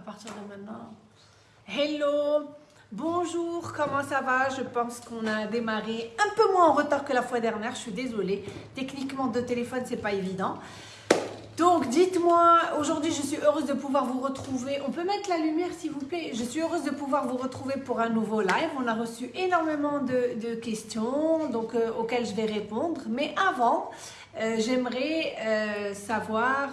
partir de maintenant. Hello, bonjour, comment ça va? Je pense qu'on a démarré un peu moins en retard que la fois dernière, je suis désolée. Techniquement, de téléphone, c'est pas évident. Donc, dites-moi, aujourd'hui, je suis heureuse de pouvoir vous retrouver. On peut mettre la lumière, s'il vous plaît? Je suis heureuse de pouvoir vous retrouver pour un nouveau live. On a reçu énormément de, questions donc, euh, auxquelles je vais répondre. Mais avant, euh, j'aimerais euh, savoir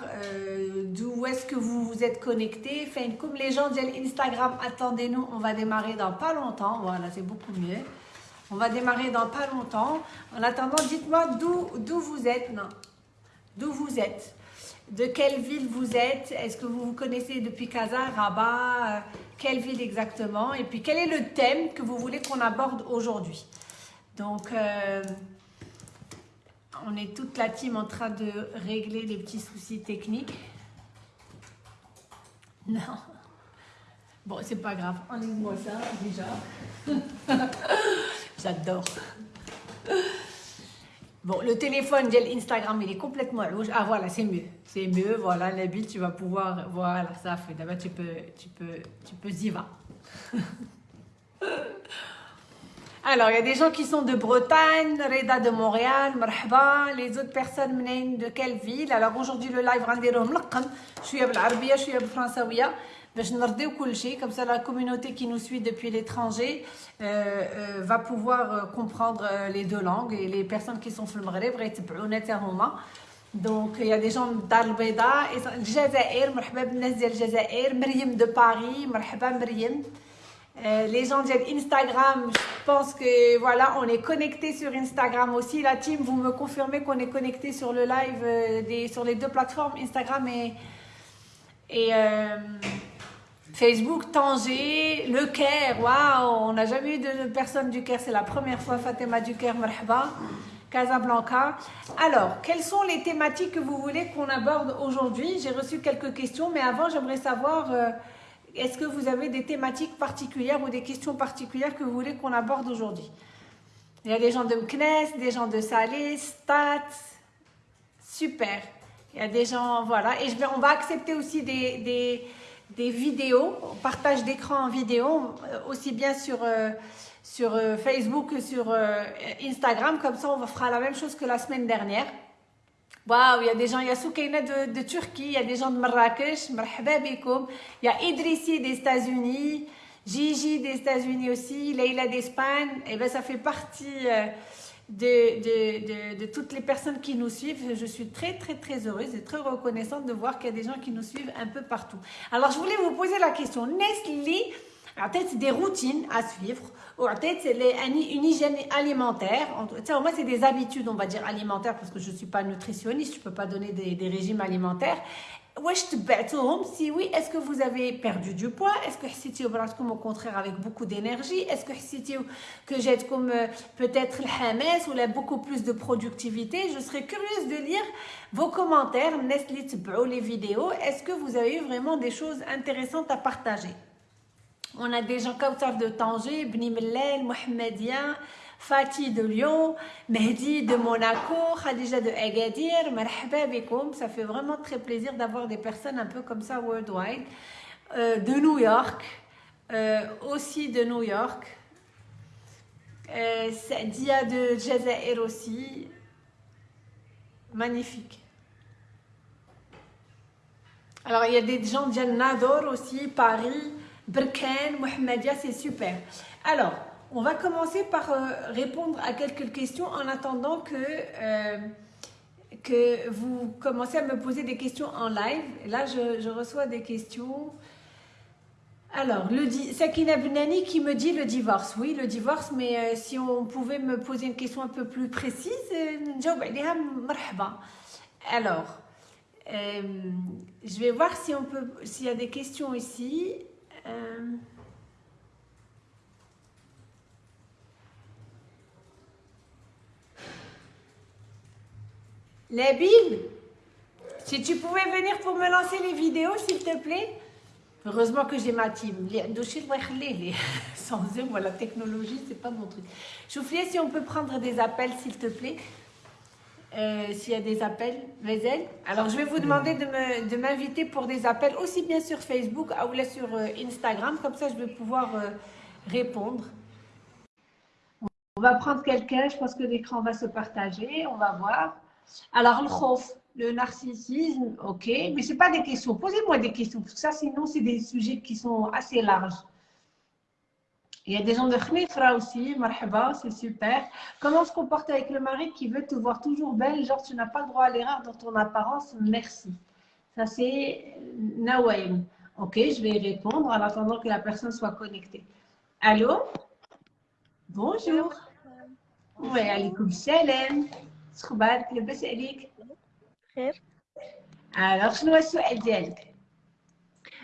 d'où est-ce que vous vous êtes connectés. Enfin, comme les gens disent Instagram, attendez-nous, on va démarrer dans pas longtemps. Voilà, c'est beaucoup mieux. On va démarrer dans pas longtemps. En attendant, dites-moi d'où vous êtes. Non, d'où vous êtes de quelle ville vous êtes, est-ce que vous vous connaissez depuis Casa, Rabat, euh, quelle ville exactement, et puis quel est le thème que vous voulez qu'on aborde aujourd'hui? Donc, euh, on est toute la team en train de régler les petits soucis techniques. Non. Bon, c'est pas grave, enlève-moi ça déjà. J'adore. Bon, le téléphone, Instagram, il est complètement louche. Ah voilà, c'est mieux. C'est mieux, voilà, la bille, tu vas pouvoir... Voilà, ça fait. D'abord, tu peux, tu peux, tu peux y va. Alors, il y a des gens qui sont de Bretagne, Reda de Montréal, Marhaba, les autres personnes de quelle ville Alors, aujourd'hui, le live, je suis à l'Arabia, je suis à français comme ça la communauté qui nous suit depuis l'étranger euh, euh, va pouvoir euh, comprendre les deux langues et les personnes qui sont في المغرب غيتبعونا donc il y a des gens d'Al-Beda الجزائر مرحبا بالناس ديال الجزائر مريم de Paris مرحبا مريم les gens d'Instagram, je pense que voilà, on est connecté sur Instagram aussi. La team, vous me confirmez qu'on est connecté sur le live des, sur les deux plateformes, Instagram et, et Facebook, Tanger, Le Caire, waouh, on n'a jamais eu de personne du Caire, c'est la première fois, Fatima du Caire, marhaba, Casablanca. Alors, quelles sont les thématiques que vous voulez qu'on aborde aujourd'hui? J'ai reçu quelques questions, mais avant, j'aimerais savoir, euh, est-ce que vous avez des thématiques particulières ou des questions particulières que vous voulez qu'on aborde aujourd'hui? Il y a des gens de Mknes, des gens de Salé, Stats, super. Il y a des gens, voilà, et on va accepter aussi des vidéos, partage d'écran en vidéo, euh, aussi bien sur, euh, sur euh, Facebook que sur Instagram. Comme ça, on fera la même chose que la semaine dernière. Waouh, il y a des gens, il y a Soukaina de, Turquie, il y a des gens de Marrakech, il y a Idrissi des États-Unis, Gigi des États-Unis aussi, Leila d'Espagne. Et eh bien, ça fait partie de, de, de, toutes les personnes qui nous suivent. Je suis très, très, très heureuse et très reconnaissante de voir qu'il y a des gens qui nous suivent un peu partout. Alors, je voulais vous poser la question. Nestlé a-t-il des routines à suivre ou a-t-il une hygiène alimentaire. Moi, c'est des habitudes, on va dire, alimentaires parce que je suis pas nutritionniste, je peux pas donner des, régimes alimentaires. Si oui, est-ce que vous avez perdu du poids? Est-ce que c'était comme au contraire avec beaucoup d'énergie? Est-ce que c'était que comme euh, peut-être le hamas ou beaucoup plus de productivité? Je serais curieuse de lire vos commentaires, les vidéos. Est-ce que vous avez eu vraiment des choses intéressantes à partager? On a des gens ça de Tanger, Bni Mellel, Mohamedia, Fatih de Lyon, Mehdi de Monaco, Khadija de Agadir, marhaba Ça fait vraiment très plaisir d'avoir des personnes un peu comme ça worldwide. Euh, de New York, euh, aussi de New York. Euh, Dia de Jazair aussi. Magnifique. Alors, il y a des gens de Nador aussi, Paris, Berken, Mohamedia, c'est super. Alors, on va commencer par euh, répondre à quelques questions en attendant que, euh, que vous commencez à me poser des questions en live. là, je, reçois des questions. Alors, le Sakina Bunani qui me dit le divorce. Oui, le divorce, mais euh, si on pouvait me poser une question un peu plus précise, alors, je vais voir si s'il y a des questions ici. Bible, si tu pouvais venir pour me lancer les vidéos, s'il te plaît. Heureusement que j'ai ma team. Sans eux, moi, la technologie, c'est pas mon truc. Chouflier, si on peut prendre des appels, s'il te plaît. Euh, s'il y a des appels, Vezel. Alors, je vais vous demander de m'inviter pour des appels, aussi bien sur Facebook ou sur euh, Instagram. Comme ça, je vais pouvoir euh, répondre. On va prendre quelqu'un. Je pense que l'écran va se partager. On va voir. Alors, le khof, le narcissisme, ok. Mais ce pas des questions. Posez-moi des questions. Parce que ça, sinon, c'est des sujets qui sont assez larges. Il y a des gens de Khnifra aussi, marhaba, c'est super. Comment se comporter avec le mari qui veut te voir toujours belle, genre tu n'as pas le droit à l'erreur dans ton apparence, merci. Ça c'est Nawaim. Ok, je vais y répondre en attendant que la personne soit connectée. Allô Bonjour. Oui, alaikum salam. شخبارك لاباس عليك؟ خير. Alors, شنو هو السؤال ديالك؟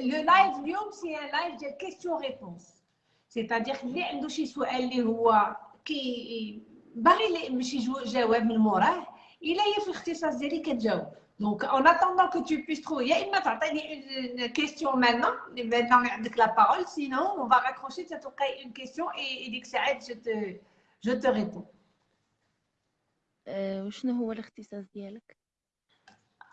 لو لايف اليوم سي ان لايف ديال كيستيون ريبونس سيتادير اللي عنده شي سؤال اللي هو كي باغي ماشي جواب من موراه الا هي في الاختصاص ديالي كتجاوب دونك اون اتوندون كو تو بيس ترو يا اما تعطيني اون كيستيون مانون مانون عندك لا بارول سينون اون فا راكروشي تلقاي اون كيستيون اي ديك الساعات جو te جو te ريبون وشنو هو الاختصاص ديالك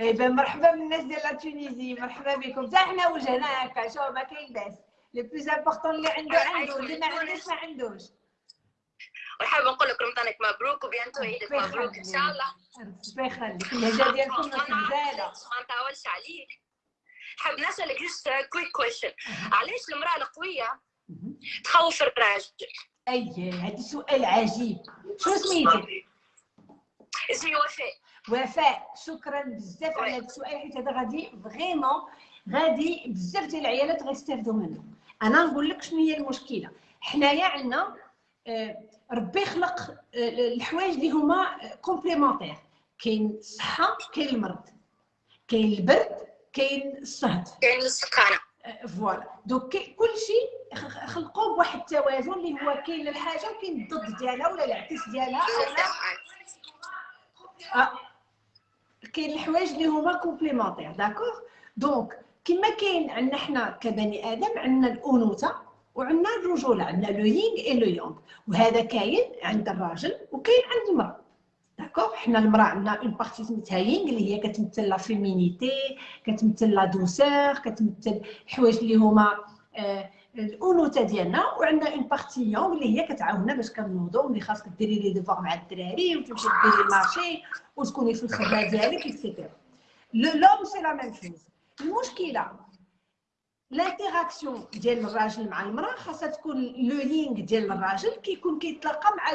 اي بن مرحبا بالناس ديال تونيزي مرحبا بكم. حتى حنا وجهنا هكا شوف ما كاين باس. لو بلوز امبورطون اللي عنده عنده. اللي ما عندوش ما عندوش. وحاب نقول لك رمضانك مبروك وبيانتو عيدك مبروك إن شاء الله. ربي يخليك. اللهجه ديالكم مزيانه ما نطولش عليك. حاب نسألك جوست كويك كويشن علاش المرأة القوية تخوف الراجل أي هذا سؤال عجيب. شو سميتك اسمي وفاء. وفاء شكرا بزاف على هذا السؤال حيت هذا غادي فريمون غادي بزاف ديال العيالات غيستافدوا منه. أنا نقول لك شنو هي المشكلة؟ حنايا عندنا ربي خلق الحوايج اللي هما كومبليمونتير. كاين الصحة كاين المرض. كاين البرد كاين الصهد. كاين السكانه فوالا. دوك كلشي خلقوا بواحد التوازن اللي هو كاين الحاجة وكاين الضد ديالها ولا العكس ديالها. آه. كاين الحوايج اللي هما كومبليمونتير داكوغ دونك كما كاين عندنا حنا كبني آدم عندنا الأنوثة وعندنا الرجولة عندنا لو يينغ اي لو يونغ وهذا كاين عند الراجل وكاين عند المرأة. داكوغ حنا المرأة عندنا اون بارتي سميتها يينغ اللي هي كتمثل لا فيمينيتي كتمثل لا دوسور كتمثل الحوايج اللي هما آه الانوثه ديالنا وعندنا اون بارتي يونغ اللي هي كتعاوننا باش كنوضو ملي خاصك ديري لي ديفوار مع الدراري وتمشي ديري المارشي وتكوني في الخدمه ديالك اكسيتيرا لوم سي لا ميم شوز المشكلة لانتيراكسيون ديال الراجل مع المرأة خاصها تكون لو يينغ ديال الراجل كيكون كيتلاقى مع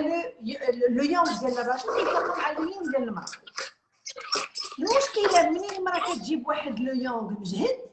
لو يونغ ديال الراجل كيتلاقى مع لو يينغ ديال المرأة. المشكلة منين المرأة كتجيب واحد لو يونغ مجهد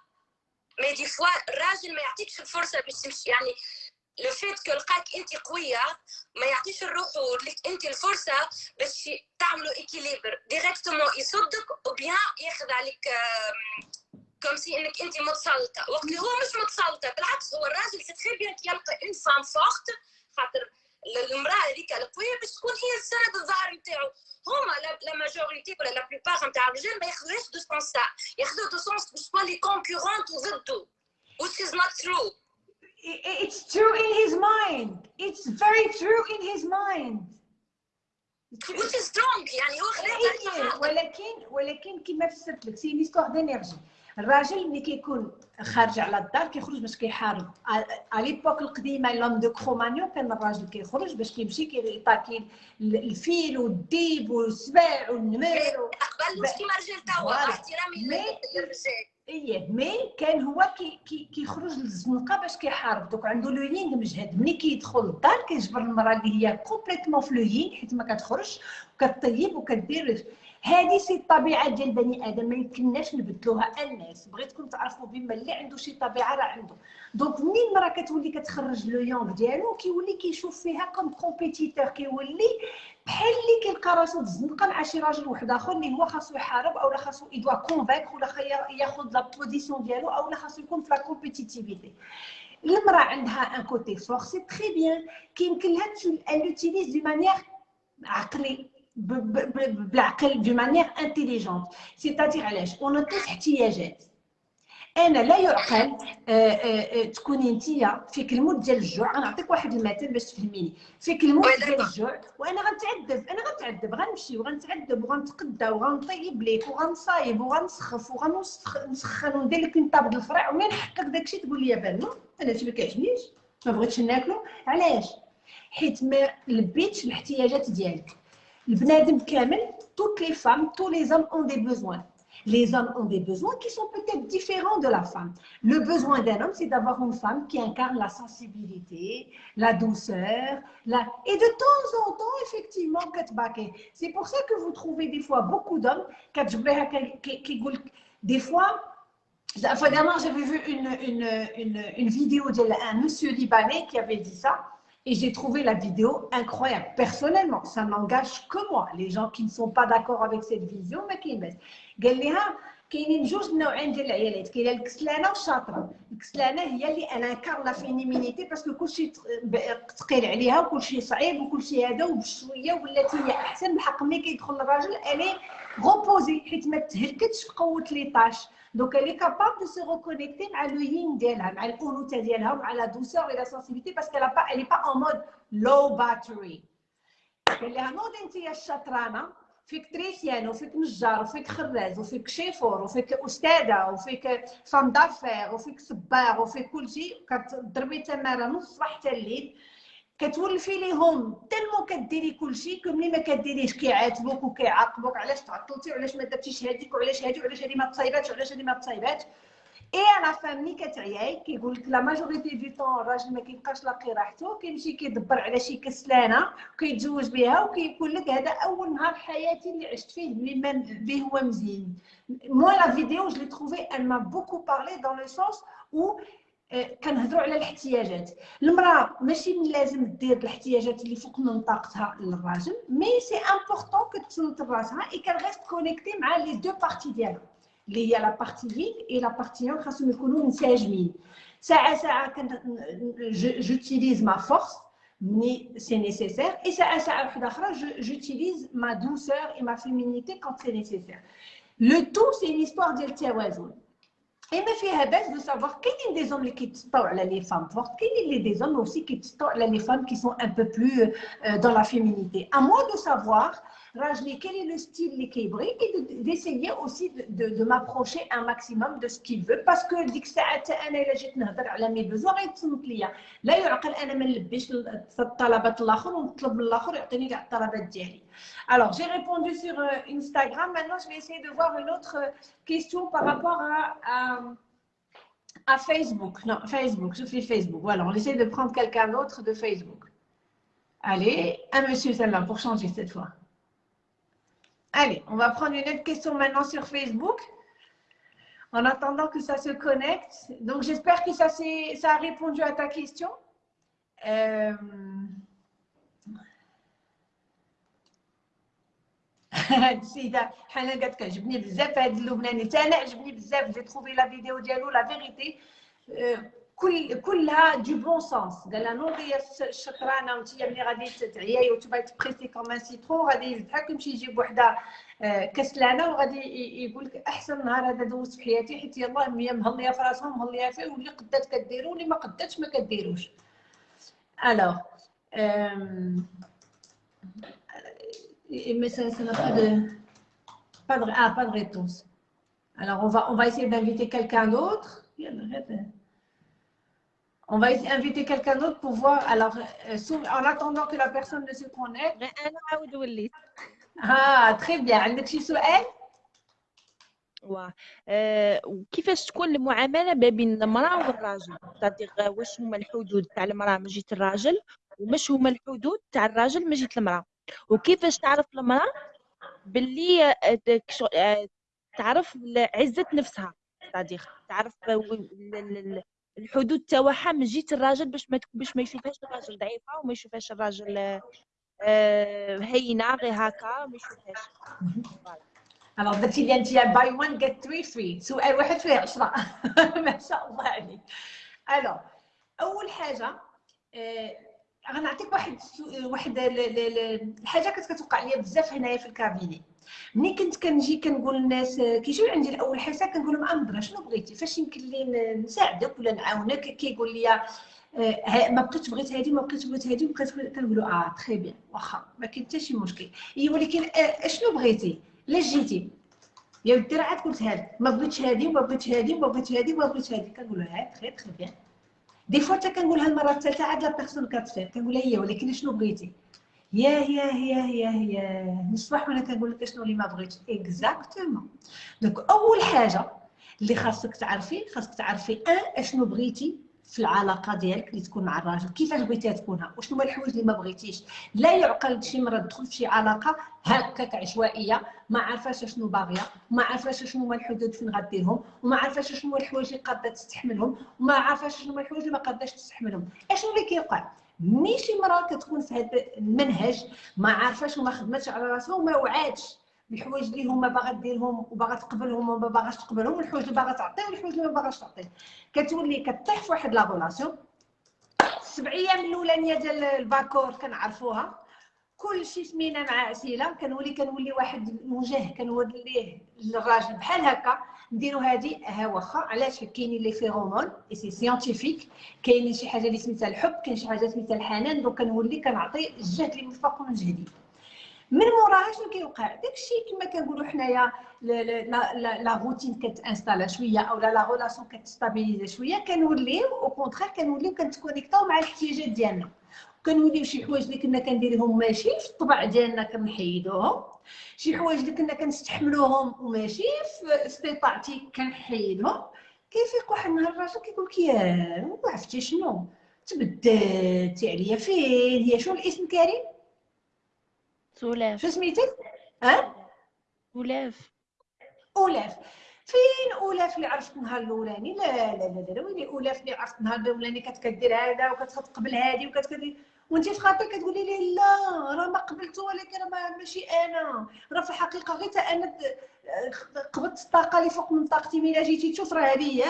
مي دي فوا الراجل ما يعطيكش الفرصه باش تمشي يعني لو فيت كو لقاك انت قويه ما يعطيش لروحو لك انت الفرصه باش تعملوا ايكيليبر ديريكتومون يصدك وبيان ياخذ عليك كوم سي انك انت متسلطه وقت اللي هو مش متسلطه بالعكس هو الراجل سي تري بيان يلقى اون فورت خاطر المراه هذيك القويه باش تكون هي السند الظهر نتاعو. هما لا ماجوريتي ولا لا بلوبار نتاع الرجال ما ياخذوهاش دو سونس ياخذوه دو سونس باش تكون لي كونكورونت وضده which is not true. It's true in his mind. It's very true in his mind. Which is strong يعني هو خلاها ولكن ولكن كما فسرت لك سي ليستوار دينيرجي الراجل ملي كيكون خارج على الدار كيخرج باش كيحارب. على ليبوك القديمة لوم دو كرومانيو كان الراجل كيخرج باش كيمشي كيطاكي الفيل والديب والسباع والنمر قبل كيما الرجال توا احترامي للرجال إيه مي كان هو كي كي كيخرج للزنقة باش كيحارب. دوك عنده لو مجهد. ملي كيدخل للدار كيجبر المراه اللي هي كومبليتمون في لو يينغ حيت ما كتخرجش وكطيب وكدير هذه سي الطبيعه ديال بني آدم ما يمكنناش نبدلوها. الناس بغيتكم تعرفوا بما اللي عنده شي طبيعة راه عنده. دونك منين المراه كتولي كتخرج لو يونغ ديالو كيولي كيشوف فيها كوم كومبيتيتور كيولي بحال اللي كيلقى راسو في الزنقه مع شي راجل واحد آخر اللي هو خاصو يحارب أو خاصو يدوا كونفاك ولا ياخذ لا بوزيسيون ديالو أو خاصو يكون في لا كومبيتيتيفيتي المرأة عندها ان كوتي فور سي تري بيان كيمكن لها لوتيليز دو مانيير عقلي بالعقل دو مانيير انتيليجونت سيتادير علاش اون كاين احتياجات أنا لا يعقل تكوني انت فيك الموت ديال الجوع غنعطيك واحد المثل باش تفهميني فيك الموت ديال الجوع وأنا غنتعذب أنا غنتعذب غنمشي وغنتعذب وغنتقدى وغنطيب ليك وغنصايب وغنسخف وغنسخن وندير لك نطاب الفرع ومن نحقق داكشي تقول لي بان أنا هادشي ما كيعجبنيش ما بغيتش ناكلو علاش حيت ما لبيتش الاحتياجات ديالك toutes les femmes tous les hommes ont des besoins les hommes ont des besoins qui sont peut-être différents de la femme. Le besoin d'un homme, c'est d'avoir une femme qui incarne la sensibilité, la douceur, et de temps en temps, effectivement, c'est pour ça que vous trouvez des fois beaucoup d'hommes qui des fois, j'avais vu une, une, une vidéo d'un monsieur libanais qui avait dit ça. Et j'ai trouvé la vidéo incroyable. Personnellement, ça n'engage que moi. Les gens qui ne sont pas d'accord avec cette vision, mais qui me قال لها كاينين جوج نوعين ديال العيالات كاينه الكسلانه والشاطره الكسلانه هي اللي انا كار لا فينيمينيتي باسكو كلشي ثقيل عليها وكلشي صعيب وكلشي هذا وبشويه ولات هي احسن بحق ملي كيدخل الراجل الي غوبوزي حيت ما تهلكتش بقوه لي طاش دونك الي كاباب دو سو ريكونيكتي مع لو يين ديالها مع الانوثه ديالها ومع لا دوسور اي لا سنسيبيتي باسكو لا با الي با اون مود لو باتري قال لها نوضي انت يا الشطرانه فيك تريسيان وفيك نجار وفيك خراز وفيك شيفور وفيك استاذه وفيك فام دافير وفيك صباغ وفيك كل شيء كتضربي تماره من الصباح حتى الليل كتولفي ليهم تالمو كديري كل شيء ملي ما كديريش كيعاتبوك وكيعاقبوك علاش تعطلتي وعلاش ما درتيش هذيك وعلاش هذه وعلاش هذه ما تصايباتش وعلاش هذه ما تصايباتش. اي على ملي كتعياي كيقول لك لا ماجوريتي دو طون الراجل ما كيبقاش لاقي راحته كيمشي كيدبر على شي كسلانه وكيتزوج بها وكيقول لك هذا اول نهار حياتي اللي عشت فيه اللي ما به هو مزيان مو لا فيديو جو لي تروفي ان ما بوكو بارلي دون لو سونس أو كنهضروا على الاحتياجات المراه ماشي من لازم دير الاحتياجات اللي فوق من طاقتها للراجل مي سي امبورطون كتصنت راسها اي كان غير كونيكتي مع لي دو بارتي ديالها اللي هي لا بارتي فيك اي لا بارتي يونغ خاصهم يكونوا منسجمين ساعه ساعه كن جوتيليز ما فورس مي سي نيسيسير اي ساعه ساعه واحده اخرى جوتيليز ما دوسور اي ما فيمينيتي كونت سي نيسيسير لو تو سي ليستوار ديال التوازن اي ما فيها باس دو سافوار كاينين دي زوم اللي كيتسطاو على لي فام فورت كاينين لي دي زوم اوسي كيتسطاو على لي فام كي سون ان بو بلو دون لا فيمينيتي ا موا دو سافوار Rajli, quel est le style les kibri et d'essayer aussi de, de, de m'approcher un maximum de ce qu'il veut parce que ديك الساعات انا الا جيت نهضر على مي بوزوان غيتصنت ليا لا يعقل انا ما نلبيش الطلبات الاخر ونطلب من الاخر يعطيني كاع الطلبات ديالي Alors, j'ai répondu sur euh, Instagram. Maintenant, je vais essayer de voir une autre question par rapport à, à, à Facebook. Non, Facebook, je fais Facebook. Voilà, on essaie de prendre quelqu'un d'autre de Facebook. Allez, un monsieur celle-là pour changer cette fois. Allez, on va prendre une autre question maintenant sur Facebook. En attendant que ça se connecte. Donc, j'espère que ça, ça a répondu à ta question. Euh... السيده حنان قالت كعجبني بزاف هذا اللبناني حتى انا عجبني بزاف j'ai trouvé la vidéo ديالو la vérité كل كلها دو بون سونس قال لها نوضي يا الشكرانه وانت ملي غادي تعياي وتبغي تبريسي كوم ان سيترون غادي يضحك يمشي يجيب وحده آه، كسلانة وغادي يقول لك أحسن نهار هذا دوزت في حياتي حيت يلاه هي مهلية في راسها مهلية فيه واللي قدات كديرو واللي ما قداتش ما كديروش. الوغ mais ça n'a pas de pas de ah pas de réponse. Alors on va on va essayer d'inviter quelqu'un d'autre. On va inviter quelqu'un d'autre pour voir. Alors, euh, en attendant que la personne ne se connecte. Ah, très bien. عندك شي سؤال؟ واه كيفاش تكون المعاملة ما بين المرأة والراجل تادير واش هما الحدود تاع المرأة من جهة الراجل وماش هما الحدود تاع الراجل من جهة المرأة وكيفاش تعرف المرأة باللي تعرف عزة نفسها تادير تعرف الحدود تاعها من جهه الراجل باش ما باش ما يشوفهاش الراجل ضعيفة وما يشوفهاش الراجل آه، هينة غير هكا ما يشوفهاش. الوغ درتي لي انت باي 1 جيت 3 3 سؤال واحد فيه 10 ما شاء الله عليك. الوغ أول حاجة آه، غنعطيك واحد واحد الحاجة كانت كتوقع لي بزاف هنايا في الكابيني ملي كنت كنجي كنقول للناس كيجيو عندي الأول حصة كنقول لهم امضره شنو بغيتي؟ فاش يمكن لي نساعدك ولا نعاونك؟ كيقول لي آه، ما بقيتش بغيت هذه ما بقيتش بغيت هذه وبقيت كنقولوا آه تري بيان واخا ما كاين حتى شي مشكل. اي ولكن آه، شنو بغيتي؟ لاش جيتي. يا ودي راه عاد قلت هذه ما بغيتش هذه وما بغيتش هذه وما بغيتش هذه وما بغيتش هذه كنقول لها تري تري بيان دي فوا حتى كنقولها المره الثالثه عاد لا بيرسون كتفيق كنقول لها هي ولكن شنو بغيتي؟ يا يا يا يا يا نصبح وأنا كنقول لك شنو اللي ما بغيتش اكزاكتومون دونك أول حاجة اللي خاصك تعرفي خاصك تعرفي أن إشنو بغيتي في العلاقة ديالك اللي تكون مع الراجل. كيفاش بغيتيها تكونها؟ وشنو هما الحوايج اللي ما بغيتيش؟ لا يعقل شي مرة تدخل في شي علاقة هكاك عشوائية ما عارفاش شنو باغية وما عارفاش شنو هما الحدود فين غديرهم وما عارفاش شنو هما الحوايج اللي قادة تستحملهم وما عارفاش شنو هما الحوايج اللي ما قاداش تستحملهم. إشنو اللي كيوقع؟ ملي شي مراه كتكون في هذا المنهج ما عارفاش وما خدمتش على راسها وما وعاتش بالحوايج اللي هما باغا ديرهم وباغا تقبلهم وما باغاش تقبلهم والحوايج اللي باغا تعطي والحوايج اللي ما باغاش تعطي. كتولي كطيح في واحد لا ريلاسيون. السبع أيام الأولانية ديال الباكور كنعرفوها. كلشي سمينا مع اسئله كنولي كنولي واحد الوجه كنوليه للراجل بحال هكا. نديرو هادي ها واخا علاش كاينين لي فيرومون اي سي سيانتيفيك كاينين شي حاجة اللي سميتها الحب كاين شي حاجة سميتها الحنان دونك كنولي كنعطي الجهد اللي مفاق من جهدي من موراها شنو كيوقع؟ داكشي كما كنقولوا حنايا لا روتين كتأنستالا شوية أو لا ريلاسيون كتستابيليزي شوية كنوليو أو كونترير كنوليو كنتكونيكتاو مع الاحتياجات ديالنا. كنوليو شي حوايج اللي كنا كنديرهم ماشي في الطبع ديالنا كنحيدوهم. شي حوايج اللي كنا كنستحملوهم وماشي في استطاعتي كنحيدهم. كيفيق واحد النهار الراجل كيقول لك يا عرفتي شنو؟ تبدلتي عليا فين؟ هي شنو الاسم كريم؟ سولاف. شو سميتك؟ ها؟ أولاف. أولاف. فين أولاف اللي عرفت النهار الأولاني؟ لا لا لا لا ويلي أولاف اللي عرفت النهار الأولاني؟ كانت كدير هذا وكتقبل هذه وكتكدير وانت في خاطرك كتقولي لي لا راه ما قبلته ولكن راه ماشي أنا. راه في الحقيقة غير أنا قبضت الطاقة اللي فوق من طاقتي. ملي جيتي تشوف راه هذه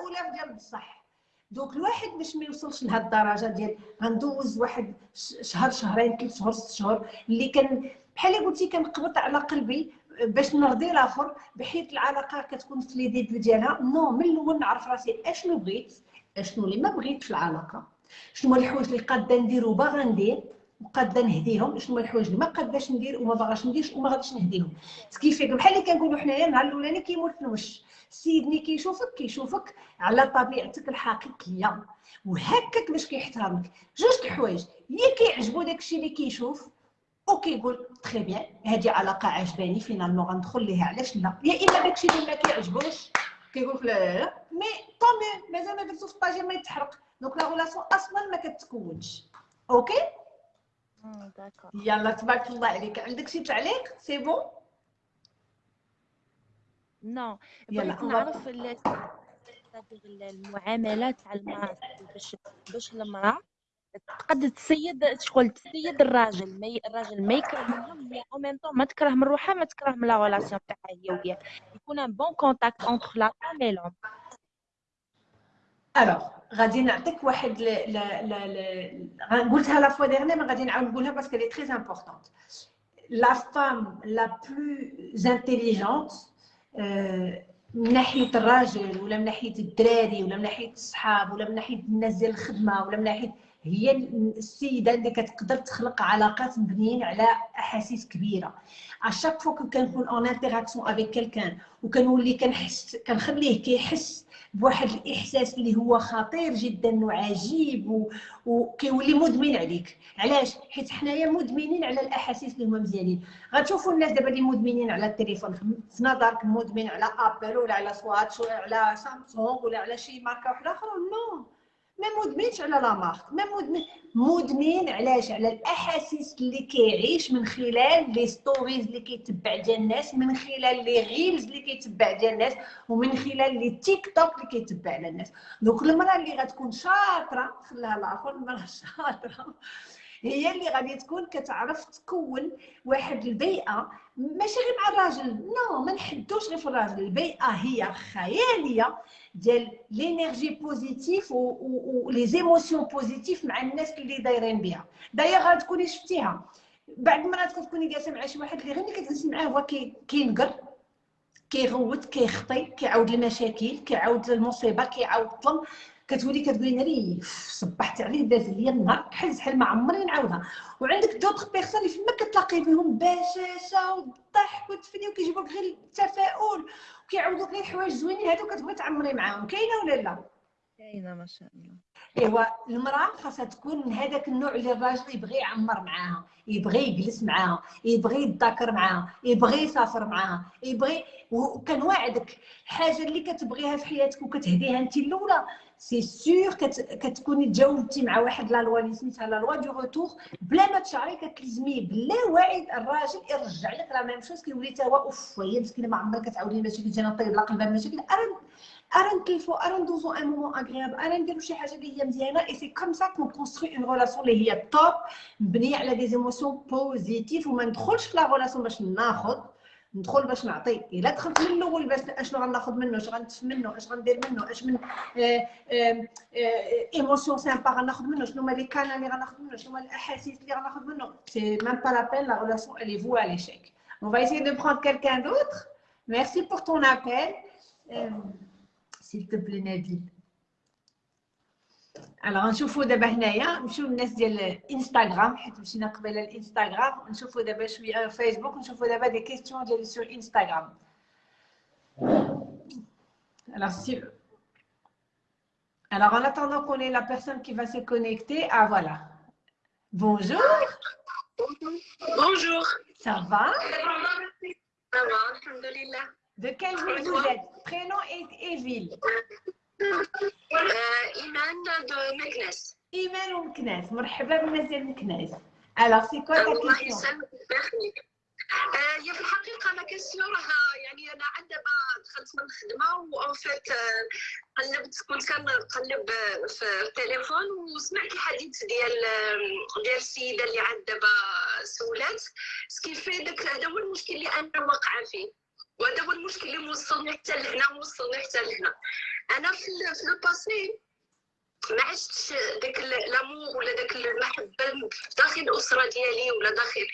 اولاف ديال بصح. دوك الواحد باش ما يوصلش لهاد الدرجة ديال غندوز واحد شهر شهرين ثلاث شهور ست شهور اللي كان بحال قلتي كنقبض على قلبي باش نرضي الآخر بحيث العلاقة كتكون في لي ديبي ديالها. نو من الأول نعرف راسي أشنو بغيت أشنو اللي ما بغيت في العلاقة. شنو هما الحوايج اللي قادة ندير وباغا ندير وقادة نهديهم؟ شنو هما الحوايج اللي ما قاداش ندير وما باغاش نديرش وما غاديش نهديهم؟ كيفاش بحال اللي كنقولوا حنايا النهار الأولاني كيموت في الوش. السيد ملي كيشوفك كيشوفك على طبيعتك الحقيقية. وهكاك باش كيحترمك. جوج الحوايج. يا كيعجبو داكشي اللي كيشوف وكيقول تري بيان هذه علاقة عجباني. فينالمون غندخل ليها. علاش لا؟ يا إما داكشي اللي ما كيعجبوش كيقول لا لا لا. مي طومي مازال ما درتو في الطاجين ما يتحرق. دونك لا غولاسيون أصلا ما كتكونش أوكي يلا تبارك الله عليك عندك شي تعليق سي بون نو بغيت نعرف المعاملات تاع المراه باش باش المرأة تقد تسيد شغل تسيد الراجل. ما الراجل ما يكره منها مي أو ميم طون ما تكره من روحها ما تكره من لا غولاسيون تاعها هي وياه يكون ان بون كونتاكت اونتر لا فام اي لوم الوغ غادي نعطيك واحد. قلتها لا فوا ديرني ما غادي نعاود نقولها باسكو لي تري امبورطونت لا فام لا بلو انتيليجونت من ناحيه الراجل ولا من ناحيه الدراري ولا من ناحيه الصحاب ولا من ناحيه الناس ديال الخدمه ولا من ناحيه هي السيدة اللي كتقدر تخلق علاقات مبنيين على أحاسيس كبيرة اشاك فوا كنكون اون انتراكسيون افيك كيلكان وكنولي كنحس كنخليه كيحس بواحد الإحساس اللي هو خطير جدا وعجيب. وكيولي مدمن عليك. علاش؟ حيت حنايا مدمنين على الأحاسيس اللي هما مزيانين. غتشوفوا الناس دابا اللي مدمنين على التليفون في نظرك مدمن على ابل ولا على سواتش ولا على سامسونج ولا على شي ماركة واحدة أخرى؟ نو. ما مدمنش على لا مارك ما مدمن مدمن علاش؟ على الأحاسيس اللي كيعيش من خلال لي ستوريز اللي كيتبع ديال الناس من خلال لي غيلز اللي كيتبع ديال الناس ومن خلال لي تيك توك اللي كيتبع على الناس. دوك المرأة اللي غتكون شاطرة خلاها الآخر المرأة شاطرة. هي اللي غادي تكون كتعرف تكون واحد البيئة ماشي غير مع الراجل. نو ما نحدوش غير في الراجل. البيئة هي خيالية ديال لينيرجي بوزيتيف و لي زيموسيون بوزيتيف مع الناس اللي دايرين بها. داير غتكوني شفتيها. بعض المرات كتكوني جالسة مع شي واحد اللي غير ملي كتجلسي معاه هو كينقر كيغوت كيخطي كيعاود المشاكل كيعاود المصيبة كيعاود الظلم. كتولي كتقولي ناري صبحت عليه داز ليا النهار بحال شحال ما عمري نعاودها. وعندك دوطخ بيرسون اللي فما كتلاقي بهم بشاشة والضحك والتفني وكيجيبوك غير التفاؤل وكيعاودوك غير الحوايج زوينين هادو كتبغي تعمري معاهم. كاينة ولا لا؟ كاينة ما شاء الله. إيوا المرأة خاصها تكون من هذاك النوع اللي الراجل يبغي يعمر معاها يبغي يجلس معاها يبغي يتذاكر معاها يبغي يسافر معاها يبغي وكنواعدك الحاجة اللي كتبغيها في حياتك وكتهديها انت الأولى. سي سور كتكوني تجاوبتي مع واحد لا لوا اللي سميتها لا لوا دو روتور بلا ما تشعري كتلزميه بلا واعد الراجل يرجع لك لا ميم شوز كيولي تا هو اوف هي مسكينه ما عمرها كتعاودي المشاكل ديالها نطيب لا قلبها المشاكل ارا ارا نكلفو ارا ندوزو ان مومون اغرياب ارا نديرو شي حاجة اللي هي مزيانه اي سي كوم سا كون كونستروي اون ريلاسيون اللي هي توب مبنيه على دي زيموسيون بوزيتيف وما ندخلش في لا ريلاسيون باش ناخذ ندخل باش نعطي الا دخلت من الاول باش اشنو غناخذ منه اش غنتف منه اش غندير منه اش من ايموسيون سامبا غناخذ منه شنو هما لي كان اللي غناخذ منه شنو هما الاحاسيس اللي غناخذ منه سي ميم با لا بين لا ريلاسيون elle est vouée à l'échec on va essayer de prendre quelqu'un d'autre merci pour ton appel euh, s'il te plaît Nabil الوغ نشوفوا دابا هنايا نمشيو للناس ديال الانستغرام حيت مشينا قبيله الانستغرام نشوفوا دابا شويه فيسبوك نشوفوا دابا دي كيستيون ديال سور انستغرام Alors, si... Alors, en attendant qu'on ait la personne qui va se connecter, ah voilà. Bonjour. Bonjour. Ça va Ça va, alhamdoulilah. De quelle ville vous êtes Prénom et, et ville إيمان دو مكناس إيمان ومكناس. مرحبا ديال مكناس. Alors, c'est quoi ta الله يسلمك. ويخليك آه، هي في الحقيقة ما راها يعني أنا عندما دخلت من الخدمة وان فيت قلبت كنت كنقلب في التليفون وسمعت الحديث ديال ديال السيدة اللي عاد دابا سولات. سكيفي داك هذا هو المشكل اللي أنا واقعة فيه. وهذا هو المشكل اللي موصلني حتى لهنا ووصلني حتى لهنا. أنا في لو باسي ما عشتش داك لامور ولا داك المحبة داخل الاسره ديالي ولا داخل.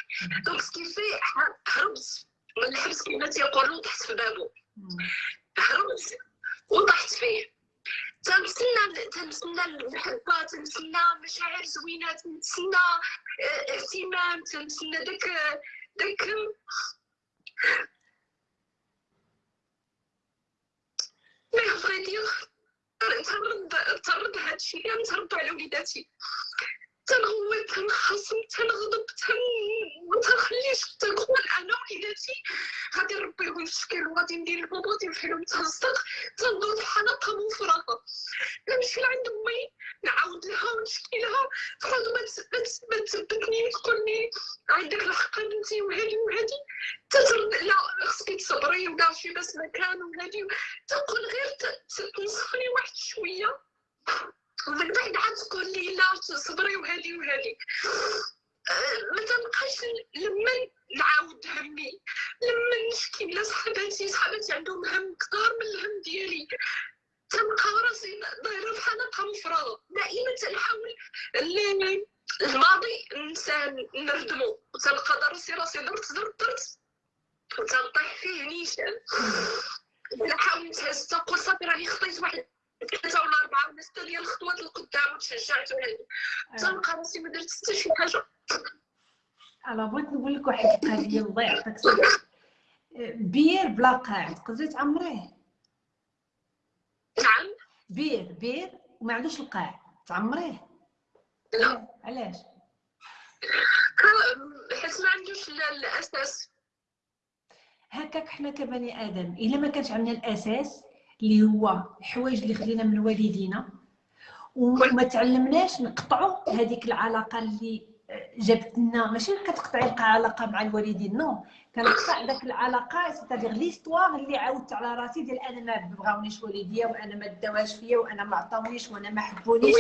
دونك سكيفي هربت من الحبس كما تيقولوا طحت في بابو. هربت وطحت فيه. تنتسنى تنتسنى المحبة تنتسنى مشاعر زوينة تنتسنى آه، اهتمام تنتسنى داك ما بغيت تنرد تنرد هادشي تنرد على وليداتي تنغوت تنخصم تنغضب تن ما تنخليش تنقول أنا وليداتي غادي نربيهم في شكل وغادي ندير لهم غادي نفعلهم تصدق تنضل في حلقه مفرغه نمشي لعند امي نعاود لها ونشكي لها تقعد ما تس- ما تس- ما تثبتني وتقول لي عندك الحق بنتي وهادي وهادي تترد لا خصك تصبري ولا شي بس مكان وهادي تقول غير ت- ت- تنصحني واحد شوية ومن بعد عاد تقول لي لا صبري وهادي وهادي أه، ما تنبقاش لما نعاود همي لما نشكي لصحباتي صحباتي عندهم هم كثار من الهم ديالي تنلقى راسي دايره بحال نبقى مفرغه دائما تنحاول ال- الماضي ننساه نردمو وتلقى راسي راسي درت درت درت وتنطيح فيه نيشان نحاول نتهز تنقول صافي راني خطيت واحد ثلاثة ولا أربعة ولا ستة ديال الخطوات لقدام وتشجعت وهادي تنلقى راسي ما درت حتى شي حاجة أنا بغيت نقول لك يعطيك الصحه بير بلا قاع تقدري تعمريه نعم. بير بير وما عندوش القاع. تعمريه لا. علاش؟ حيت ما عندوش ال- الأساس. هكاك حنا كبني آدم إلا ما كانش عندنا الأساس اللي هو الحوايج اللي خدينا من والدينا وما تعلمناش نقطعوا هذيك العلاقة اللي جابت لنا ماشي كتقطعي العلاقه مع الوالدين نو. كنقطع داك العلاقة سيتادير ليستوار اللي عاودت على راسي ديال أنا ما بغاونيش والديا وأنا ما داوهاش فيا وأنا ما عطاونيش وأنا ما حبونيش.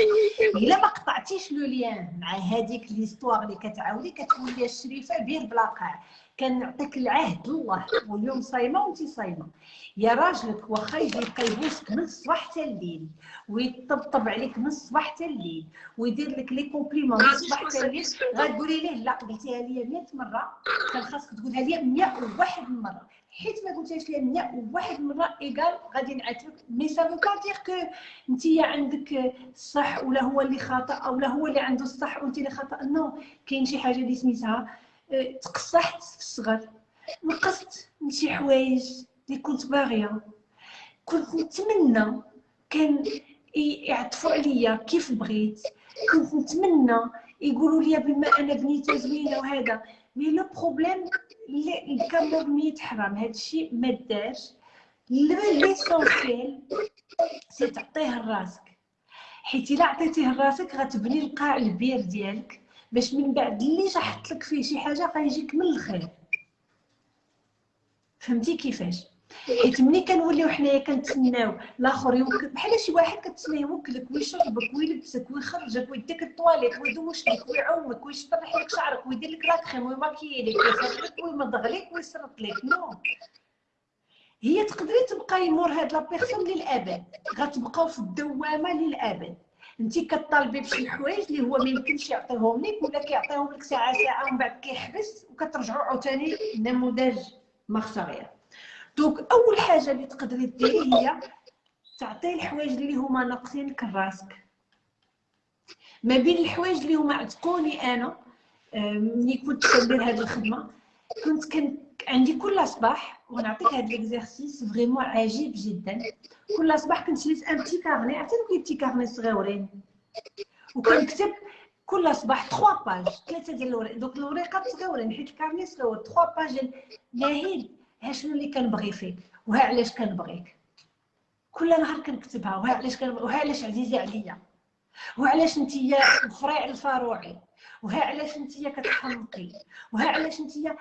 إلا ما قطعتيش لو ليان مع هذيك ليستوار اللي كتعاودي كتولي الشريفة بير بلا قاع. كنعطيك العهد الله. واليوم صايمة وانت صايمة. يا راجلك واخا يجي يبقى يبوسك من الصباح حتى الليل ويطبطب عليك من الصباح حتى الليل ويدير لك لي كومبليمون من الصباح حتى الليل. غتقولي ليه لا قلتيها لي 100 مرة. كان خاصك تقولها لي 101 مرة. حيت ما قلتيهاش لي 101 مرة إيكال غادي نعاتبك مي سا فو با دير كو انت عندك الصح ولا هو اللي خطا أو لا هو اللي عنده الصح وانت اللي خطا نو كاين شي حاجة اللي سميتها آه، تقصحت في الصغر. نقصت من شي حوايج اللي كنت باغية. كنت نتمنى كان يعطفوا عليا كيف بغيت. كنت نتمنى يقولوا لي بما أنا بنيته زوينة وهذا. مي لو بروبليم اللي كان مرميت حرام هذا الشيء ما دارش. ليسونسيال سي تعطيه لراسك. حيت إلا عطيتيه لراسك غتبني القاع البير ديالك باش من بعد اللي شحط لك فيه شي حاجة غيجيك من الخير. فهمتي كيفاش؟ حيت ملي كنوليو حنايا كنتسناو؟ الآخر يوكل بحال شي واحد كتسنى يوكلك ويشربك ويلبسك ويخرجك ويديك الطواليت ويدوش لك ويعومك ويشطرح لك شعرك ويدير لك لاكريم ويماكيي لك ويخرجك ويمضغ لك ويسرط لك نو. هي تقدري تبقاي مور هاد لا بيرسون للأبد غتبقاو في الدوامة للأبد. أنت كطالبي بشي حوايج اللي هو ما يمكنش يعطيهم لك ولا كيعطيهم لك ساعة ساعة ومن بعد كيحبس وكترجعوا عاوتاني نموذج مخسرين دونك أول حاجة اللي تقدري ديري هي تعطي الحوايج اللي هما ناقصينك لراسك ما بين الحوايج اللي هما عتقوني أنا ملي كنت كندير هذه الخدمة كنت كان عندي كل صباح ونعطيك هذا ليكزارسيس فريمون عجيب جدا. كل صباح كنت شريت ان بتي كارني عرفتي دوك البتي كارني صغيورين؟ وكنكتب كل صباح 3 باج ثلاثة ديال الورق. دوك الوريقات صغيورين حيت الكارني صغيور 3 باج ناهيل ها شنو اللي كنبغي فيك؟ وها علاش كنبغيك؟ كل نهار كنكتبها وها علاش كنبغي وها علاش عزيزة عليا؟ وها علاش نتيا الفريع الفاروعي؟ وها علاش نتيا كتحمقي وها علاش نتيا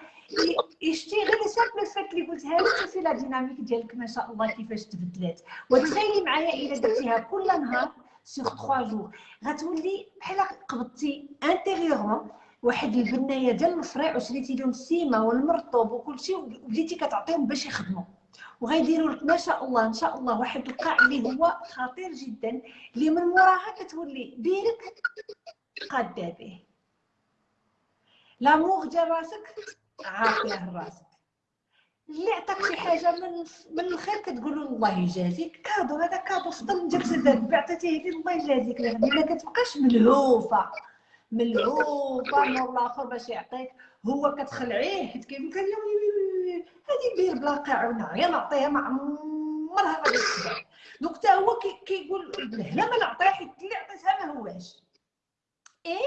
يشتي غير سامبل فات اللي قلتها لك شوفي لا ديناميك ديالك ما شاء الله كيفاش تبدلات. وتخيلي معايا إلا درتيها كل نهار سيغ 3 جور غتولي بحال قبضتي انتيريورمون واحد البناية ديال الفريع وشريتي لهم السيمة والمرطوب وكلشي وبديتي كتعطيهم باش يخدموا. وغيديروا لك ما شاء الله إن شاء الله واحد القاع اللي هو خطير جدا اللي من وراها كتولي بيرك قادة به. لاموغ ديال راسك عاطيه لراسك اللي عطاك شي حاجة من من الخير كتقول له الله يجازيك. كادو هذا كادو فضل جبت ذاك عطيتيه لي الله يجازيك لأن ما كتبقاش ملهوفة. ملعوب نور الآخر باش يعطيك. هو كتخلعيه حيت كيمكن هادي بير بلا قاعونه غير نعطيها ما عمرها ما دونك حتى هو كيقول لا ما نعطيها حيت اللي عطيتها ما هواش اي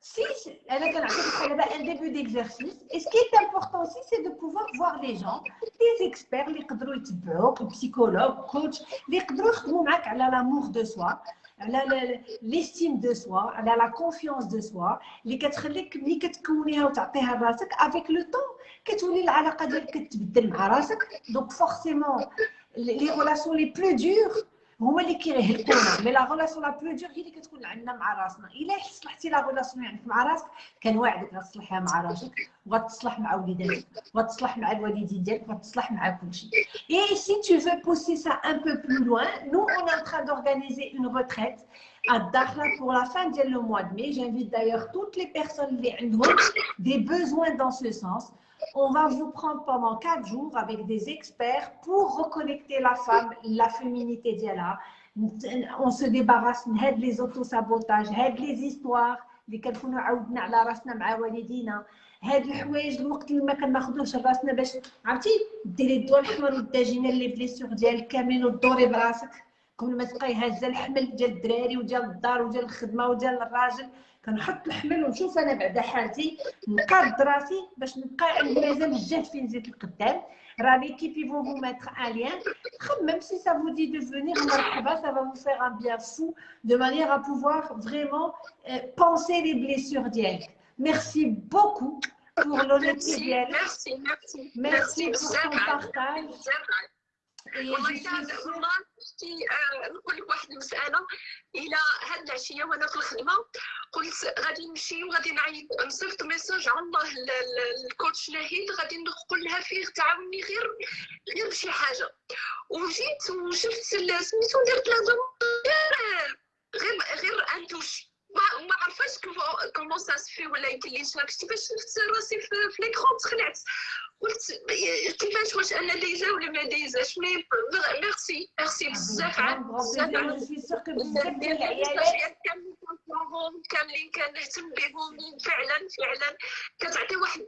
سي أنا كنعطيك بحال دابا ان ديبي ديكزارسيس اي سكي امبورطون سي سي دو بوفوار فوار لي جون دي زيكسبير لي يقدروا يتبعوك بسيكولوج كوتش لي يقدرو يخدمو معاك على لامور دو سوا يخدموا معاك على لامور دو سوا على ليستيم دو سوا على لا كونفيونس دو سوا اللي كتخليك ملي كتكونيها وتعطيها لراسك افيك لو طون كتولي العلاقه ديالك كتبدل مع راسك دونك فورسيمون لي ريلاسيون لي بلو دور هما اللي كيهلكونا مي لا غولاسيون لا بلو دور هي اللي كتكون عندنا مع راسنا الا صلحتي لا غولاسيون عندك مع راسك كنواعدك غتصلحها مع راجلك وغتصلح مع وليداتك وغتصلح مع الوالدين ديالك وغتصلح مع كلشي اي سي tu veux pousser ça un peu plus loin nous on est en train d'organiser une retraite à Dakhla pour la fin du mois de mai j'invite d'ailleurs toutes les personnes qui ont des besoins dans ce sens on va vous prendre pendant quatre jours avec des experts pour reconnecter la femme, la féminité d'Yala. On se débarrasse de les autosabotages, de les histoires اللي كنكونوا عودنا على راسنا مع والدينا هاد الحوايج الوقت اللي ما كناخذوش راسنا باش عرفتي ديري الضوء الاحمر والداجينه لي بليسيغ ديالك كاملين ودوري براسك قبل ما تبقاي هازه الحمل ديال الدراري وديال الدار وديال الخدمه وديال الراجل كنحط الحمل ونشوف انا بعدا حالتي نقاد راسي باش نبقى عندي مازال الجهد فين زيد القدام راه ليكيب ils vont vous mettre un lien même si ça vous dit de venir مرحبا ça va vous faire un bien fou de manière à pouvoir vraiment euh, penser les blessures ديالك merci beaucoup pour l'honnêteté ديالك merci merci merci pour ton partage Je suis sûre شتي نقول لك واحد المسألة. إلى هاد العشية وأنا في الخدمة؟ قلت غادي نمشي وغادي نعيط. نصيفط ميساج على الله الكوتش نهيل. غادي نقول لها فيه تعاوني غير غير بشي حاجة. وجيت وشفت سميتو درت لها غير غير ان توش ما ما عرفاش كومون سا سفي ولا يمكن لي باش شفت راسي في ليكرون تخلعت قلت كيفاش واش أنا ديجا ولا ما ديجاش مي ميرسي ميرسي بزاف بزاف كاملين كنهتم بهم فعلا فعلا كتعطي واحد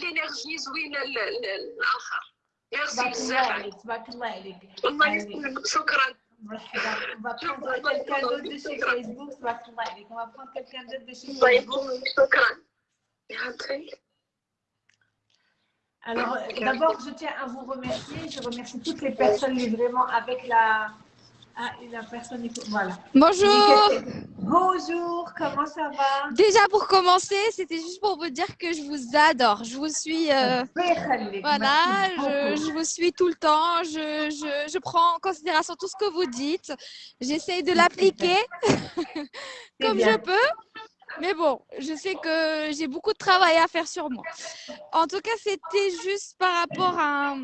لينيرجي زوينه للاخر ميرسي بزاف تبارك الله عليك الله يسلمك شكرا On va prendre quelqu'un d'autre de chez Facebook. On va prendre quelqu'un d'autre de chez Facebook. Alors, d'abord, je tiens à vous remercier. Je remercie toutes les personnes, mais vraiment avec la, ah, la personne. Voilà. Bonjour. Bonjour, comment ça va? Déjà pour commencer, c'était juste pour vous dire que je vous adore. Je vous suis. euh, voilà, je, je vous suis tout le temps. Je, je, je prends en considération tout ce que vous dites. J'essaye de l'appliquer comme je peux. Mais bon, je sais que j'ai beaucoup de travail à faire sur moi. En tout cas, c'était juste par rapport à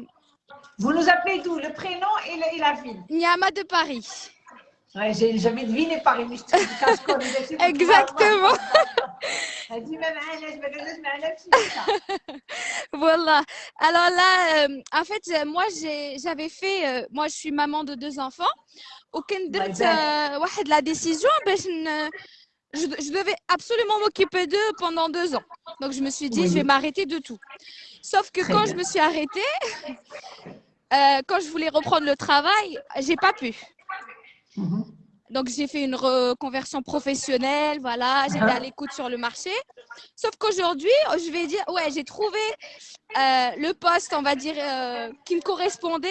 Vous nous appelez d'où Le prénom et, le- et la ville Niama de Paris. Ouais, j'ai jamais deviné Paris, mais je te dis quand je connais les filles, Exactement. Elle dit même un âge, mais un âge, c'est ça. Voilà. Alors là, euh, en fait, euh, moi, j'ai- j'avais fait, euh, moi, je suis maman de deux enfants. وكان درت يبارك. euh, واحد la décision باش ن- je, je devais absolument m'occuper d'eux pendant deux ans. Donc je me suis dit, je vais m'arrêter de tout. Sauf que Très quand bien. je me suis arrêtée, euh, quand je voulais reprendre le travail, j'ai pas pu. Mhm. Donc, j'ai fait une reconversion professionnelle, voilà, j'étais à Ah. l'écoute sur le marché. Sauf qu'aujourd'hui, je vais dire, ouais, j'ai trouvé euh, le poste, on va dire, euh, qui me correspondait.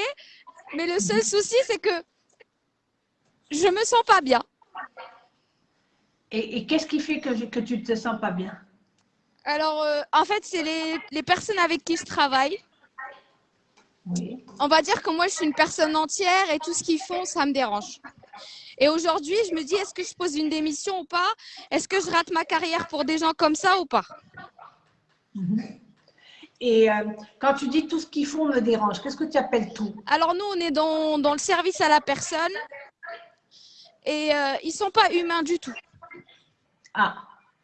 Mais le seul souci, c'est que je me sens pas bien. Et, et qu'est-ce qui fait que, je- que tu ne te sens pas bien? Alors, euh, en fait, c'est les, les personnes avec qui je travaille. Oui. On va dire que moi, je suis une personne entière et tout ce qu'ils font, ça me dérange. Et aujourd'hui, je me dis, est-ce que je pose une démission ou pas? Est-ce que je rate ma carrière pour des gens comme ça ou pas? Et euh, quand tu dis tout ce qu'ils font me dérange, qu'est-ce que tu appelles tout? Alors nous, on est dans, dans le service à la personne et euh, ils sont pas humains du tout, Ah,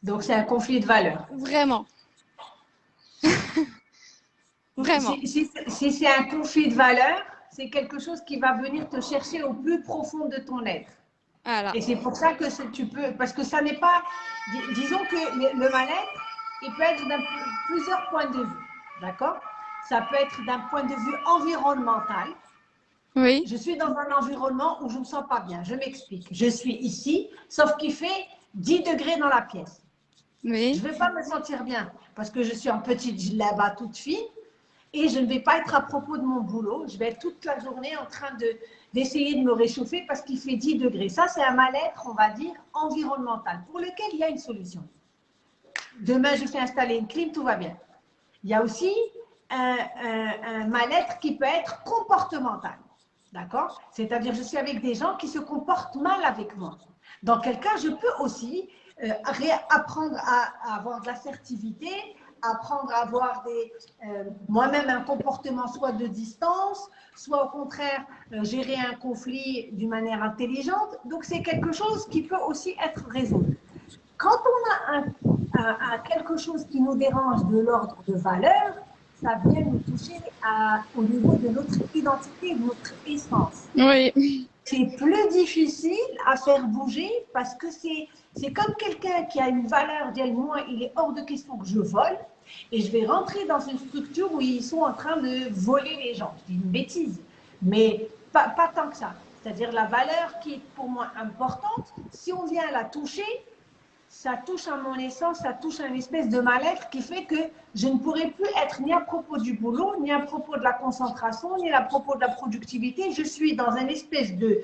donc c'est un conflit de valeurs. vraiment. vraiment. Si, si- si c'est un conflit de valeurs, c'est quelque chose qui va venir te chercher au plus profond de ton être. Et c'est pour ça que tu peux, parce que ça n'est pas, dis- disons que le, le mal-être, il peut être d'un plusieurs points de vue, d'accord? Ça peut être d'un point de vue environnemental. Oui, Je suis dans un environnement où je ne me sens pas bien. Je m'explique. Je suis ici, sauf qu'il fait 10 degrés dans la pièce. Je ne vais pas me sentir bien parce que je suis en petite là-bas toute fine et je ne vais pas être à propos de mon boulot. Je vais être toute la journée en train de, d'essayer de me réchauffer parce qu'il fait 10 degrés. Ça, c'est un mal-être, on va dire, environnemental pour lequel il y a une solution. Demain, je fais installer une clim, tout va bien. Il y a aussi un, un- un mal-être qui peut être comportemental. D'accord? C'est-à-dire, je suis avec des gens qui se comportent mal avec moi. Dans quel cas, je peux aussi euh, apprendre à, avoir de l'assertivité, apprendre à avoir euh, moi-même un comportement soit de distance, soit au contraire euh, gérer un conflit d'une manière intelligente. Donc c'est quelque chose qui peut aussi être résolu. Quand on a un, quelque chose qui nous dérange de l'ordre de valeur, ça vient nous toucher au niveau de notre identité, de notre essence. Oui. C'est plus difficile à faire bouger parce que c'est comme quelqu'un qui a une valeur d'elle, moi, il est hors de question que je vole et je vais rentrer dans une structure où ils sont en train de voler les gens. C'est une bêtise, mais pas, pas tant que ça. C'est-à-dire la valeur qui est pour moi importante, si on vient la toucher, ça touche à mon essence, ça touche à une espèce de mal-être qui fait que je ne pourrai plus être ni à propos du boulot, ni à propos de la concentration, ni à propos de la productivité. Je suis dans une espèce de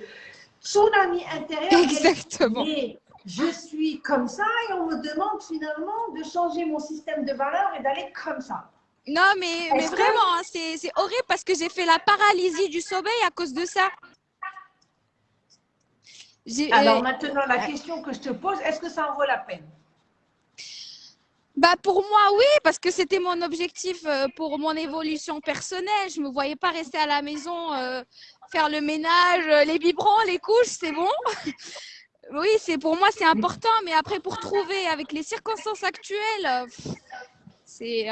tsunami intérieur. Exactement. Et je suis comme ça et on me demande finalement de changer mon système de valeurs et d'aller comme ça. Non, mais, mais vraiment, hein, c'est horrible parce que j'ai fait la paralysie du sommeil à cause de ça. Alors maintenant, la question que je te pose, est-ce que ça en vaut la peine? Bah pour moi, oui, parce que c'était mon objectif euh, pour mon évolution personnelle. Je ne me voyais pas rester à la maison, euh, faire le ménage, euh, les biberons, les couches, c'est bon. oui, c'est pour moi, c'est important. Mais après, pour trouver avec les circonstances actuelles, c'est.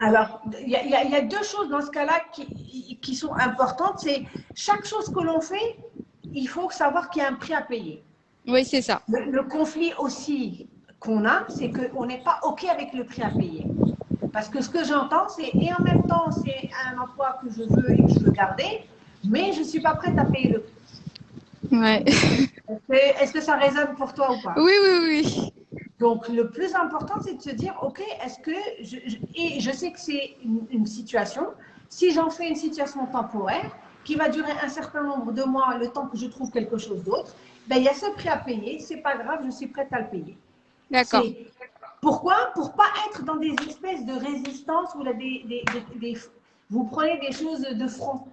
Alors, il y, a deux choses dans ce cas-là qui, qui sont importantes. C'est chaque chose que l'on fait, il faut savoir qu'il y a un prix à payer. Oui, c'est ça. Le, conflit aussi qu'on a, c'est qu'on n'est pas OK avec le prix à payer. Parce que ce que j'entends, c'est, et en même temps, c'est un emploi que je veux et que je veux garder, mais je ne suis pas prête à payer le prix. Ouais. Est-ce que, ça résonne pour toi ou pas? Oui, oui, oui. Donc, le plus important, c'est de se dire, OK, est-ce que, je, et je sais que c'est une situation, si j'en fais une situation temporaire, qui va durer un certain nombre de mois, le temps que je trouve quelque chose d'autre, ben, il y a ce prix à payer, c'est pas grave, je suis prête à le payer. D'accord. Pourquoi? Pour pas être dans des espèces de résistance où des, des, des, vous prenez des choses de front.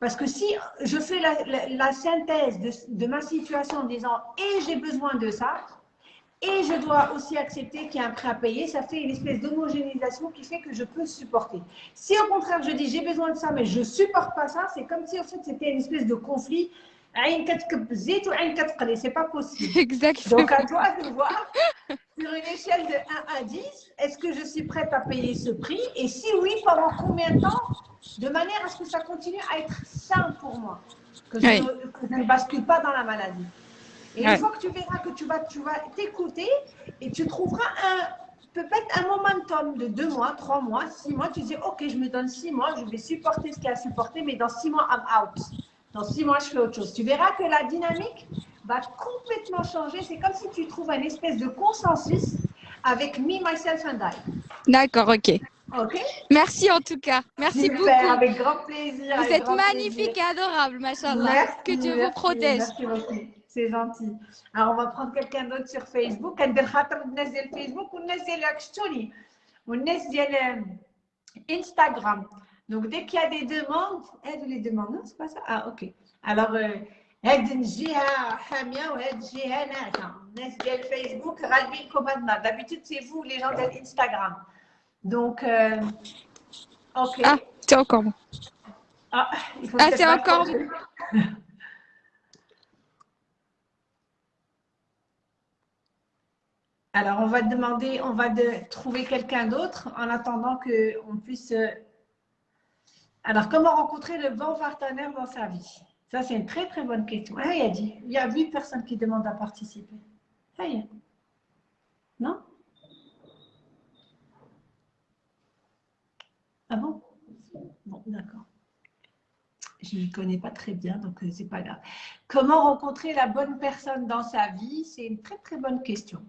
Parce que si je fais la, synthèse de, de, ma situation en disant et j'ai besoin de ça, et je dois aussi accepter qu'il y a un prêt à payer. Ça fait une espèce d'homogénéisation qui fait que je peux supporter. Si au contraire je dis j'ai besoin de ça, mais je ne supporte pas ça, c'est comme si en fait c'était une espèce de conflit. C'est pas possible. Exactement. Donc à toi de voir sur une échelle de 1 à 10, est-ce que je suis prête à payer ce prix? Et si oui, pendant combien de temps? De manière à ce que ça continue à être sain pour moi, que je, que je ne bascule pas dans la maladie. Et une fois que tu verras que tu vas tu vas t'écouter et tu trouveras un peut-être un momentum de deux mois, trois mois, six mois, tu dis ok, je me donne six mois, je vais supporter ce qu'il y a à supporter, mais dans six mois, I'm out. Dans six mois, je fais autre chose. Tu verras que la dynamique va complètement changer. C'est comme si tu trouves un espèce de consensus avec me, myself and I. D'accord, ok. Ok? Merci en tout cas. Merci beaucoup. Avec grand plaisir. Vous êtes magnifique et adorable, machallah. Que Dieu vous protège. Merci beaucoup C'est gentil. Alors, on va prendre quelqu'un d'autre sur Facebook. ندير خاطر الناس ديال فيسبوك والناس ديال شتوني والناس ديال Instagram. Donc, dès qu'il y a des demandes, aide les demandes. Non, c'est pas ça. Ah, ok. Alors, هاد الجهه حاميه وهاد الجهه ناعسه الناس ديال فيسبوك غالبين هاد النهار d'habitude c'est vous les gens de Instagram donc euh, ok ah c'est encore bon ah, Alors, on va demander, on va trouver quelqu'un d'autre en attendant qu'on puisse. Euh, alors, comment rencontrer le bon partenaire dans sa vie? Ça, c'est une très, très bonne question. Ah, il a dit, il y a huit personnes qui demandent à participer. Y. Non? Ah bon? Bon, d'accord. Je ne connais pas très bien, donc euh, c'est pas grave. Comment rencontrer la bonne personne dans sa vie? C'est une très, très bonne question.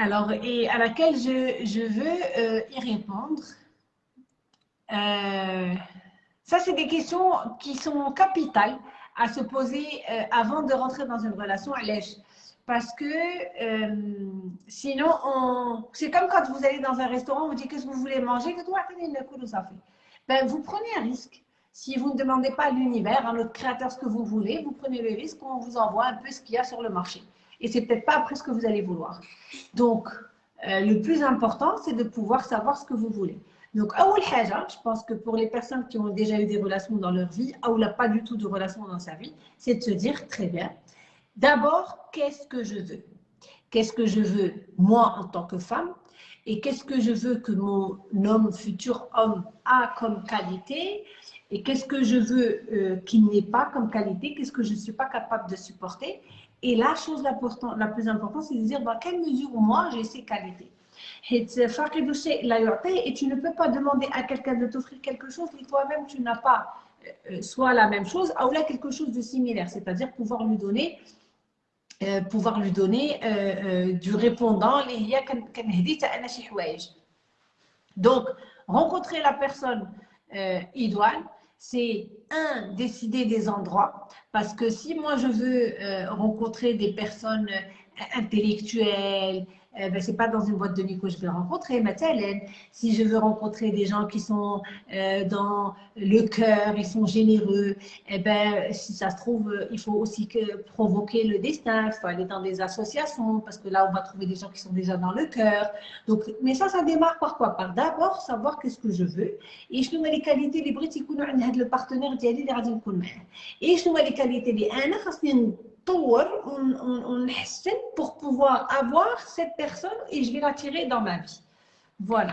Alors, et à laquelle je, veux euh, y répondre. Euh, ça, c'est des questions qui sont capitales à se poser euh, avant de rentrer dans une relation à l'èche. Parce que sinon, c'est comme quand vous allez dans un restaurant, vous dites qu'est-ce que vous voulez manger, que toi, ben, vous prenez un risque. Si vous ne demandez pas à l'univers, à notre créateur ce que vous voulez, vous prenez le risque qu'on vous envoie un peu ce qu'il y a sur le marché. Et c'est peut-être pas après ce que vous allez vouloir. Donc, euh, le plus important, c'est de pouvoir savoir ce que vous voulez. Donc, je pense que pour les personnes qui ont déjà eu des relations dans leur vie, ou n'a pas du tout de relations dans sa vie, c'est de se dire, très bien, d'abord, qu'est-ce que je veux? Qu'est-ce que je veux, moi, en tant que femme? Et qu'est-ce que je veux que mon homme, futur homme, a comme qualité? Et qu'est-ce que je veux euh, qu'il n'ait pas comme qualité? Qu'est-ce que je ne suis pas capable de supporter? Et la chose la, plus importante, c'est de dire dans quelle mesure moi j'ai ces qualités. Et tu ne peux pas demander à quelqu'un de t'offrir quelque chose et toi-même tu n'as pas euh, euh, soit la même chose, ou là quelque chose de similaire, c'est-à-dire pouvoir lui donner euh, pouvoir lui donner euh, euh, du répondant. Donc rencontrer la personne idoine c'est un décider des endroits. Parce que si moi je veux rencontrer des personnes intellectuelles euh, ben, c'est pas dans une boîte de nuit que je vais rencontrer. Hélène, si je veux rencontrer des gens qui sont euh, dans le cœur, ils sont généreux, eh ben, si ça se trouve, euh, il faut aussi que provoquer le destin. Il faut aller dans des associations parce que là, on va trouver des gens qui sont déjà dans le cœur. Donc, mais ça, ça démarre par quoi? Par d'abord savoir qu'est-ce que je veux et je les qualités les brites le partenaire et je les qualités les on, pour pouvoir avoir cette personne et je vais l'attirer dans ma vie. Voilà.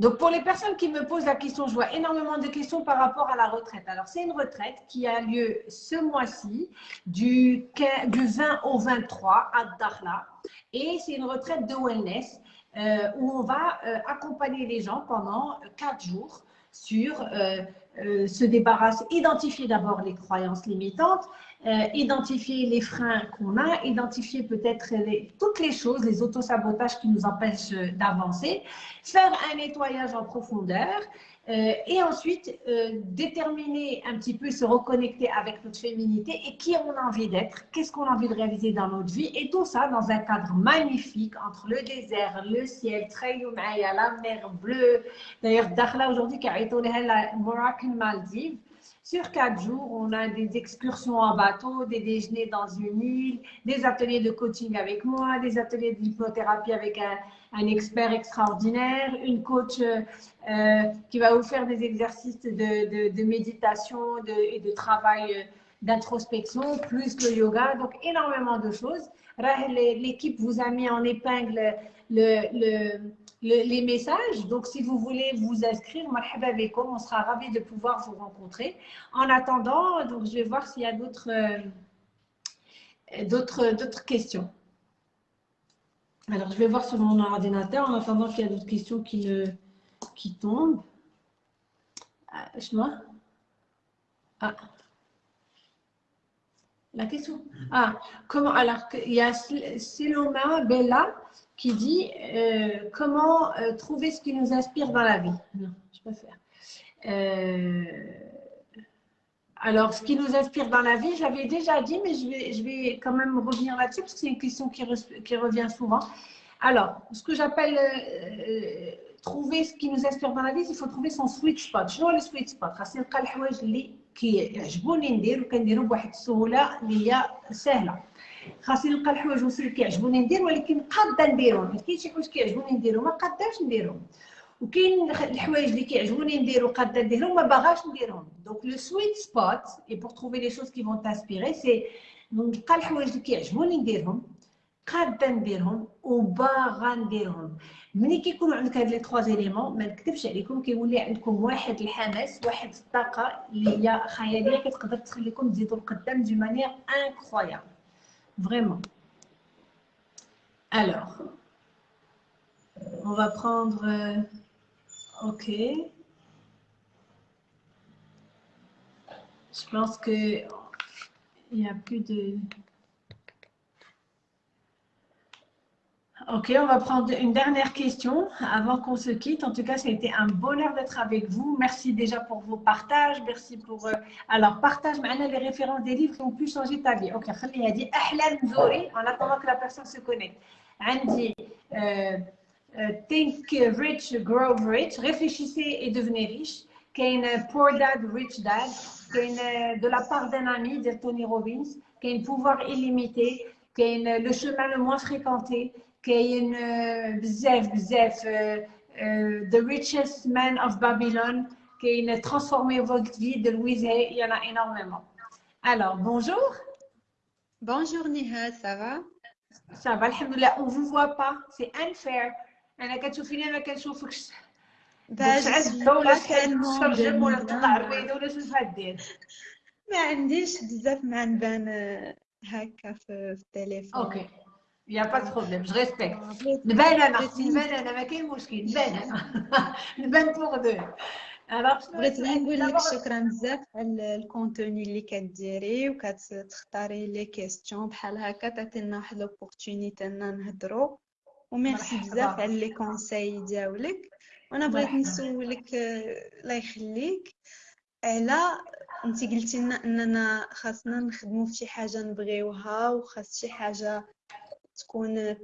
Donc, pour les personnes qui me posent la question, je vois énormément de questions par rapport à la retraite. Alors, c'est une retraite qui a lieu ce mois-ci, du, du 20 au 23 à Dakhla. Et c'est une retraite de wellness euh, où on va euh, accompagner les gens pendant quatre jours sur euh, se débarrasser, identifier d'abord les croyances limitantes, euh, identifier les freins qu'on a, identifier peut-être toutes les choses, les autosabotages qui nous empêchent euh, d'avancer, faire un nettoyage en profondeur euh, et ensuite déterminer un petit peu, se reconnecter avec notre féminité et qui on a envie d'être, qu'est-ce qu'on a envie de réaliser dans notre vie et tout ça dans un cadre magnifique entre le désert, le ciel, la mer bleue. D'ailleurs, Dakhla aujourd'hui qui a été Moroccan Maldives, sur quatre jours, on a des excursions en bateau, des déjeuners dans une île, des ateliers de coaching avec moi, des ateliers d'hypnothérapie avec un, expert extraordinaire, une coach euh, qui va vous faire des exercices de, méditation et de travail euh, d'introspection, plus le yoga, donc énormément de choses. L'équipe vous a mis en épingle le les messages. Donc, si vous voulez vous inscrire, on sera ravis de pouvoir vous rencontrer. En attendant, donc, je vais voir s'il y a d'autres euh, d'autres questions. Alors, je vais voir sur mon ordinateur en attendant qu'il y a d'autres questions qui, ne, qui tombent. Ah, ah. La question Ah, comment Alors, il y a Seloma Bella qui dit euh, comment euh, trouver ce qui nous inspire dans la vie. Non, je préfère. Euh, alors, ce qui nous inspire dans la vie, j'avais déjà dit, mais je vais, je vais quand même revenir là-dessus parce que c'est une question qui, qui, revient souvent. Alors, ce que j'appelle trouver ce qui nous inspire dans la vie, il faut trouver son sweet spot. Je vois le sweet spot. خاصني نلقى الحوايج اللي كيعجبوني ندير وكنديرهم بواحد السهوله اللي هي سهله خاصني نلقى الحوايج اللي كيعجبوني ندير ولكن قادة نديرهم. حيت كاين شي حوايج كيعجبوني نديرهم ما قاداش نديرهم. وكاين الحوايج اللي كيعجبوني ندير وقاده نديرهم ما باغاش نديرهم. دونك لو سويت سبوت اي بور تروفي لي شوز كي فون تاسبيري سي نلقى الحوايج اللي كيعجبوني نديرهم قادة نديرهم وباغا نديرهم. ملي كيكونوا عندك هاد لي تخوا زيليمون ما نكذبش عليكم كيولي عندكم واحد الحماس واحد الطاقة اللي هي خيالية كتقدر تخليكم تزيدوا القدام دو مانيير انكرويابل Vraiment. Alors, on va prendre... Euh, ok. Je pense que il n'y a plus de... Ok, on va prendre une dernière question avant qu'on se quitte. En tout cas, ça a été un bonheur d'être avec vous. Merci déjà pour vos partages. Merci pour. Euh, alors, partage maintenant les références des livres qui ont pu changer ta vie. Ok, Khalil a dit en attendant que la personne se connecte. Andy, euh, euh, Think Rich, Grow Rich, réfléchissez et devenez riche. Kane Poor Dad, Rich Dad. Kane de la part d'un ami, de Tony Robbins. Qu'est Kane Pouvoir illimité. Kane Le chemin le moins fréquenté كاين بزاف بزاف The richest man of Babylon كاين transformer votre vie de Louise Hay il y en a énormément alors bonjour Bonjour Nihal, ça va Ça va, alhamdoulilah. On ne vous voit pas. C'est unfair. انا كتشوفيني ما كنشوفكش شعل الدولة شحال تشرجم ولا تقطع البيض ولا شنو بغات دير ما عنديش بزاف ما نبان هكا في التليفون اوكي يا با دو بروبليم جو ريسبكت نبان أنا نبان أنا ما كاين مشكل نبان أنا نبان بوغ دو بغيت نقول لك شكرا بزاف على الكونتوني اللي كديري وكتختاري لي كيستيون بحال هكا تعطينا واحد لوبورتونيتي اننا نهضروا وميرسي بزاف على لي كونساي ديالك وأنا بغيت نسولك الله يخليك على انت قلتي لنا اننا خاصنا نخدموا في شي حاجة نبغيوها وخاص شي حاجة تكون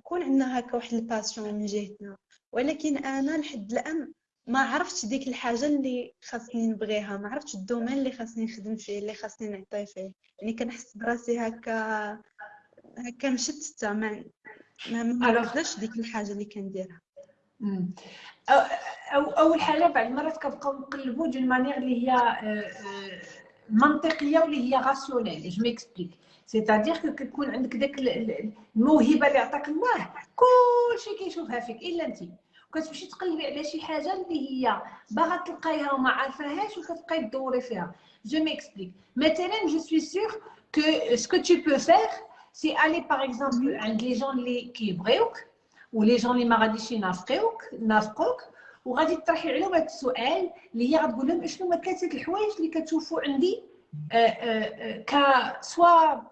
تكون عندنا هكا واحد الباسيون من جهتنا. ولكن أنا لحد الآن ما عرفتش ديك الحاجة اللي خاصني نبغيها ما عرفتش الدومين اللي خاصني نخدم فيه اللي خاصني نعطي فيه. يعني كنحس براسي هكا هكا مشتته ما ما نقدرش ديك الحاجة اللي كنديرها. أو أول حاجة بعض المرات كنبقاو نقلبوا دون مانيير اللي هي منطقية واللي هي راسيونيل جو ميكسبليك سيتادير كو كتكون عندك داك الموهبة اللي عطاك الله كلشي كيشوفها فيك إلا انت وكتمشي تقلبي على شي حاجة اللي هي باغا تلقايها وما عارفاهاش وكتبقاي تدوري فيها. جو ميكسبليك مثلا جو سوي سيغ كو سكو تو بو فير سي الي باغ اكزومبل عند لي جون اللي كيبغيوك ولي جون اللي ما غاديش ينافقوك نافقوك وغادي تطرحي عليهم هذا السؤال اللي هي غتقول لهم شنو هما ثلاثة الحوايج اللي كتشوفوا عندي ك سوا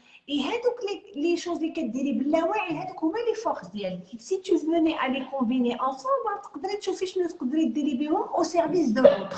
اي هادوك لي شوز اللي كديري باللاوعي هادوك هما لي فورس ديالك. سي تو فوني ا لي كومبيني انصومبل تقدري تشوفي شنو تقدري ديري بهم أو سيرفيس دو لوتر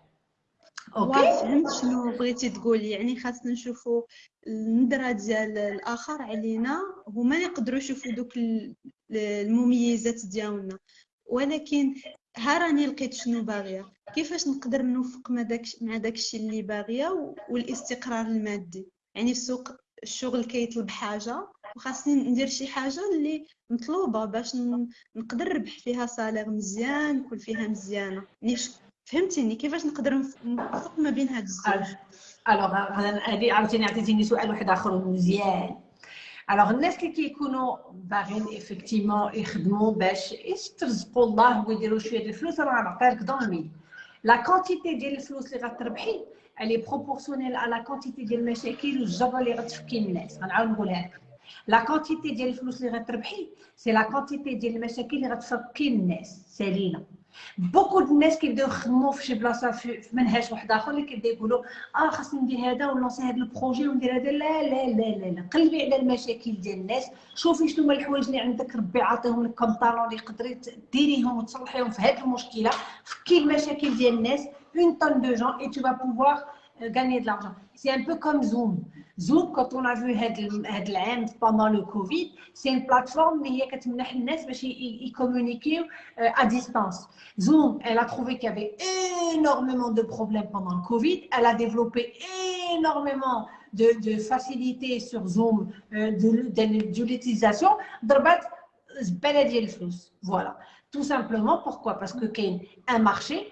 أوكي. فهمت شنو بغيتي تقولي. يعني خاصنا نشوفوا النظره ديال الآخر علينا. هما يقدروا يشوفوا دوك المميزات ديالنا. ولكن ها راني لقيت شنو باغية. كيفاش نقدر نوفق مع داك مع داكشي اللي باغية والاستقرار المادي. يعني السوق الشغل كيطلب حاجة وخاصني ندير شي حاجة اللي مطلوبة باش نقدر نربح فيها صالير مزيان نكون فيها مزيانة. يعني فهمتيني؟ كيفاش نقدر نوفق ما بين هاد الزوج؟ الوغ هذه عاوتاني عطيتيني سؤال واحد آخر مزيان. الوغ الناس اللي كيكونوا باغيين ايفيكتيمون يخدموا باش يسترزقوا الله ويديروا شوية ديال الفلوس راه دون الميل لا كونتيتي ديال الفلوس اللي غتربحي الي بروبورسيونيل على كونتيتي ديال المشاكل والجبر اللي غتفكي الناس. غنعاود نقولها لك لا كونتيتي ديال الفلوس اللي غتربحي سي لا كونتيتي ديال المشاكل اللي غتفكي الناس. سالينا بوكو د الناس كيبداو يخدموا في شي بلاصة في منهج واحد آخر اللي كيبدا يقولوا آه خاصني ندير هذا ونلونسي هذا البروجي وندير هذا لا لا لا لا لا قلبي على المشاكل ديال الناس شوفي شنو هما الحوايج اللي عندك ربي عاطيهم لك كم طالون اللي تقدري ديريهم وتصلحيهم في هذه المشكلة فكي المشاكل ديال الناس اون طون دو جون اي تو با بوفوار gagner de l'argent. C'est un peu comme. Zoom, quand on a vu pendant le Covid, c'est une plateforme qui communiquer à distance. Zoom, elle a trouvé qu'il y avait énormément de problèmes pendant le Covid. Elle a développé énormément de, de facilité sur Zoom euh, de, l'utilisation, voilà. Tout simplement, pourquoi? Parce que y a un marché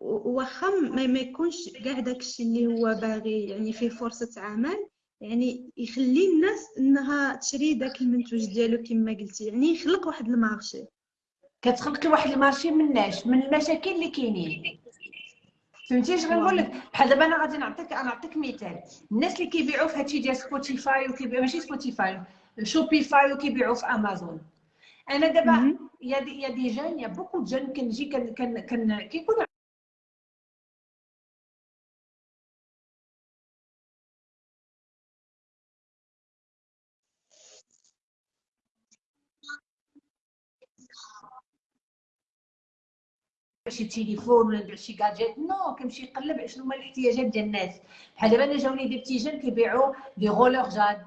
وواخا ما يكونش كاع داكشي اللي هو باغي يعني فيه فرصة عمل يعني يخلي الناس إنها تشري داك المنتوج ديالو كما قلتي يعني يخلق واحد المارشي. كتخلقي واحد المارشي مناش من المشاكل اللي كاينين. فهمتي اش غنقول لك؟ بحال دابا أنا غادي نعطيك أنا نعطيك مثال. الناس اللي كيبيعوا في هادشي ديال سبوتيفاي وكيبيعوا ماشي سبوتيفاي شوبيفاي وكيبيعوا في امازون أنا دابا يا دي يا دي جون يا بوكو جون كنجي كن كن كيكونوا شي تليفون ولا نبيع شي كاجيت نو كنمشي نقلب شنو هما الاحتياجات ديال الناس. بحال دابا أنا جاوني دي بتيجان كيبيعوا دي غولور جاد.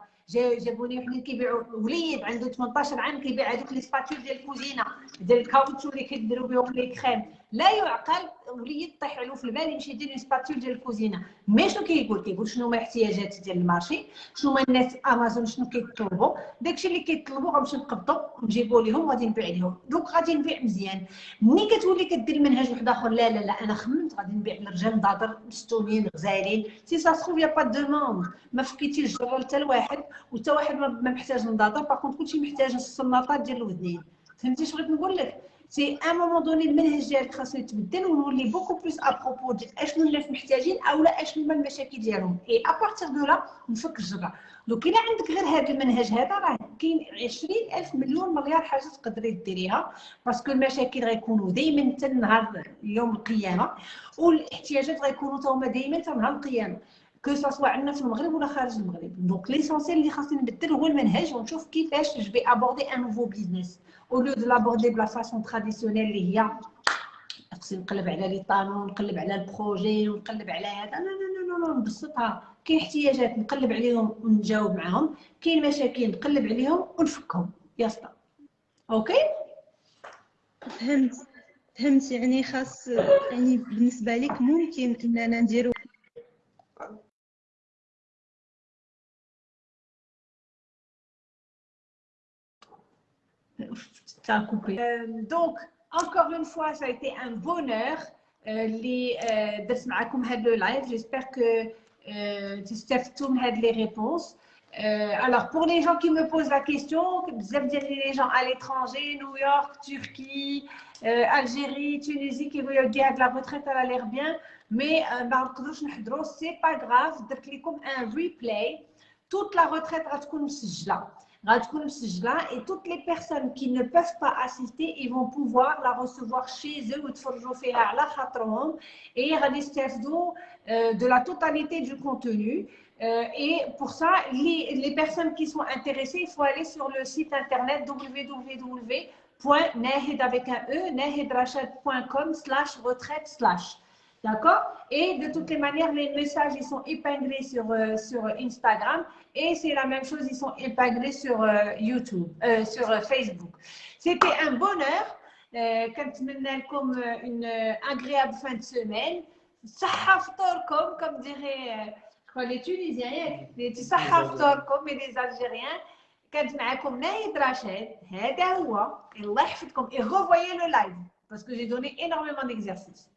جابوني وحدين كيبيعوا وليد عنده 18 عام كيبيع هذوك لي سباتول ديال الكوزينة ديال الكاوتشو اللي كيديروا بهم لي كريم. لا يعقل وليد طيح له في البال يمشي يدير سباتول ديال الكوزينة. مي شنو كيقول؟ كيقول شنو هما الاحتياجات ديال المارشي؟ شنو هما الناس أمازون؟ شنو كيطلبوا؟ داكشي اللي كيطلبوا غنمشي نقبضوا ونجيبوا لهم وغادي نبيع لهم دونك غادي نبيع مزيان. ملي كتولي كدير منهج واحد آخر لا لا لا أنا خممت غادي نبيع للرجال نضاطر مستومين غزالين. سي سا سخوف يا با دوموند ما فكيتيش الجرة حتى لواحد وحتى واحد ما محتاج نضاطر باغ كلشي محتاج الصناطات ديال الودنين فهمتي اش بغيت نقول لك؟ سي ان مومون دوني المنهج ديالك خاصو يتبدل ونولي بوكو بلوس ابروبو ديال اشنو الناس محتاجين أو لا اشنو هما المشاكل ديالهم. اي ابارتيغ دو لا نفك الجرة دوك الا عندك غير هذا المنهج هذا راه كاين 20000 مليون مليار حاجة تقدري ديريها. باسكو المشاكل غيكونوا دائما حتى نهار يوم القيامة. والاحتياجات غيكونوا هما دائما حتى نهار القيامة. كو سوا عندنا في المغرب ولا خارج المغرب. دونك ليسونسيال اللي خاصني نبدل هو المنهج. ونشوف كيفاش جو في ابوردي ان نوفو بيزنس أو لو دو لابوردي بلا فاسون تراديسيونيل اللي هي خصني نقلب على لي طانون نقلب على البروجي ونقلب على هذا لا لا لا لا نبسطها كاين احتياجات نقلب عليهم ونجاوب معاهم كاين مشاكل نقلب عليهم ونفكهم ياسطا أوكي فهمت فهمت يعني خاص يعني بالنسبة لك ممكن اننا نديرو Ça a coupé. Donc, encore une fois, ça a été un bonheur euh, les euh, le live. J'espère que euh, vous avez les réponses. alors, pour les gens qui me posent la question, vous avez les gens à l'étranger, New York, Turquie, Algérie, Tunisie, qui veulent dire la retraite, elle a l'air bien, mais ce n'est pas grave, un replay. Toute la retraite va être Rajkoun Sijla et toutes les personnes qui ne peuvent pas assister, ils vont pouvoir la recevoir chez eux ou la et euh, de la totalité du contenu. Euh, et pour ça, les, personnes qui sont intéressées, il faut aller sur le site internet www.nahidavec.e, nahidrachad.com slash retraite slash. D'accord Et de toutes les manières, les messages, ils sont épinglés sur, euh, sur Instagram. Et c'est la même chose, ils sont épinglés sur euh, YouTube, euh, sur Facebook. C'était un bonheur. comme une agréable fin de semaine. comme, comme diraient les Tunisiens, les comme et les Algériens. كانت معكم نايد راشد هذا هو الله يحفظكم et revoyez le live parce que j'ai donné énormément d'exercices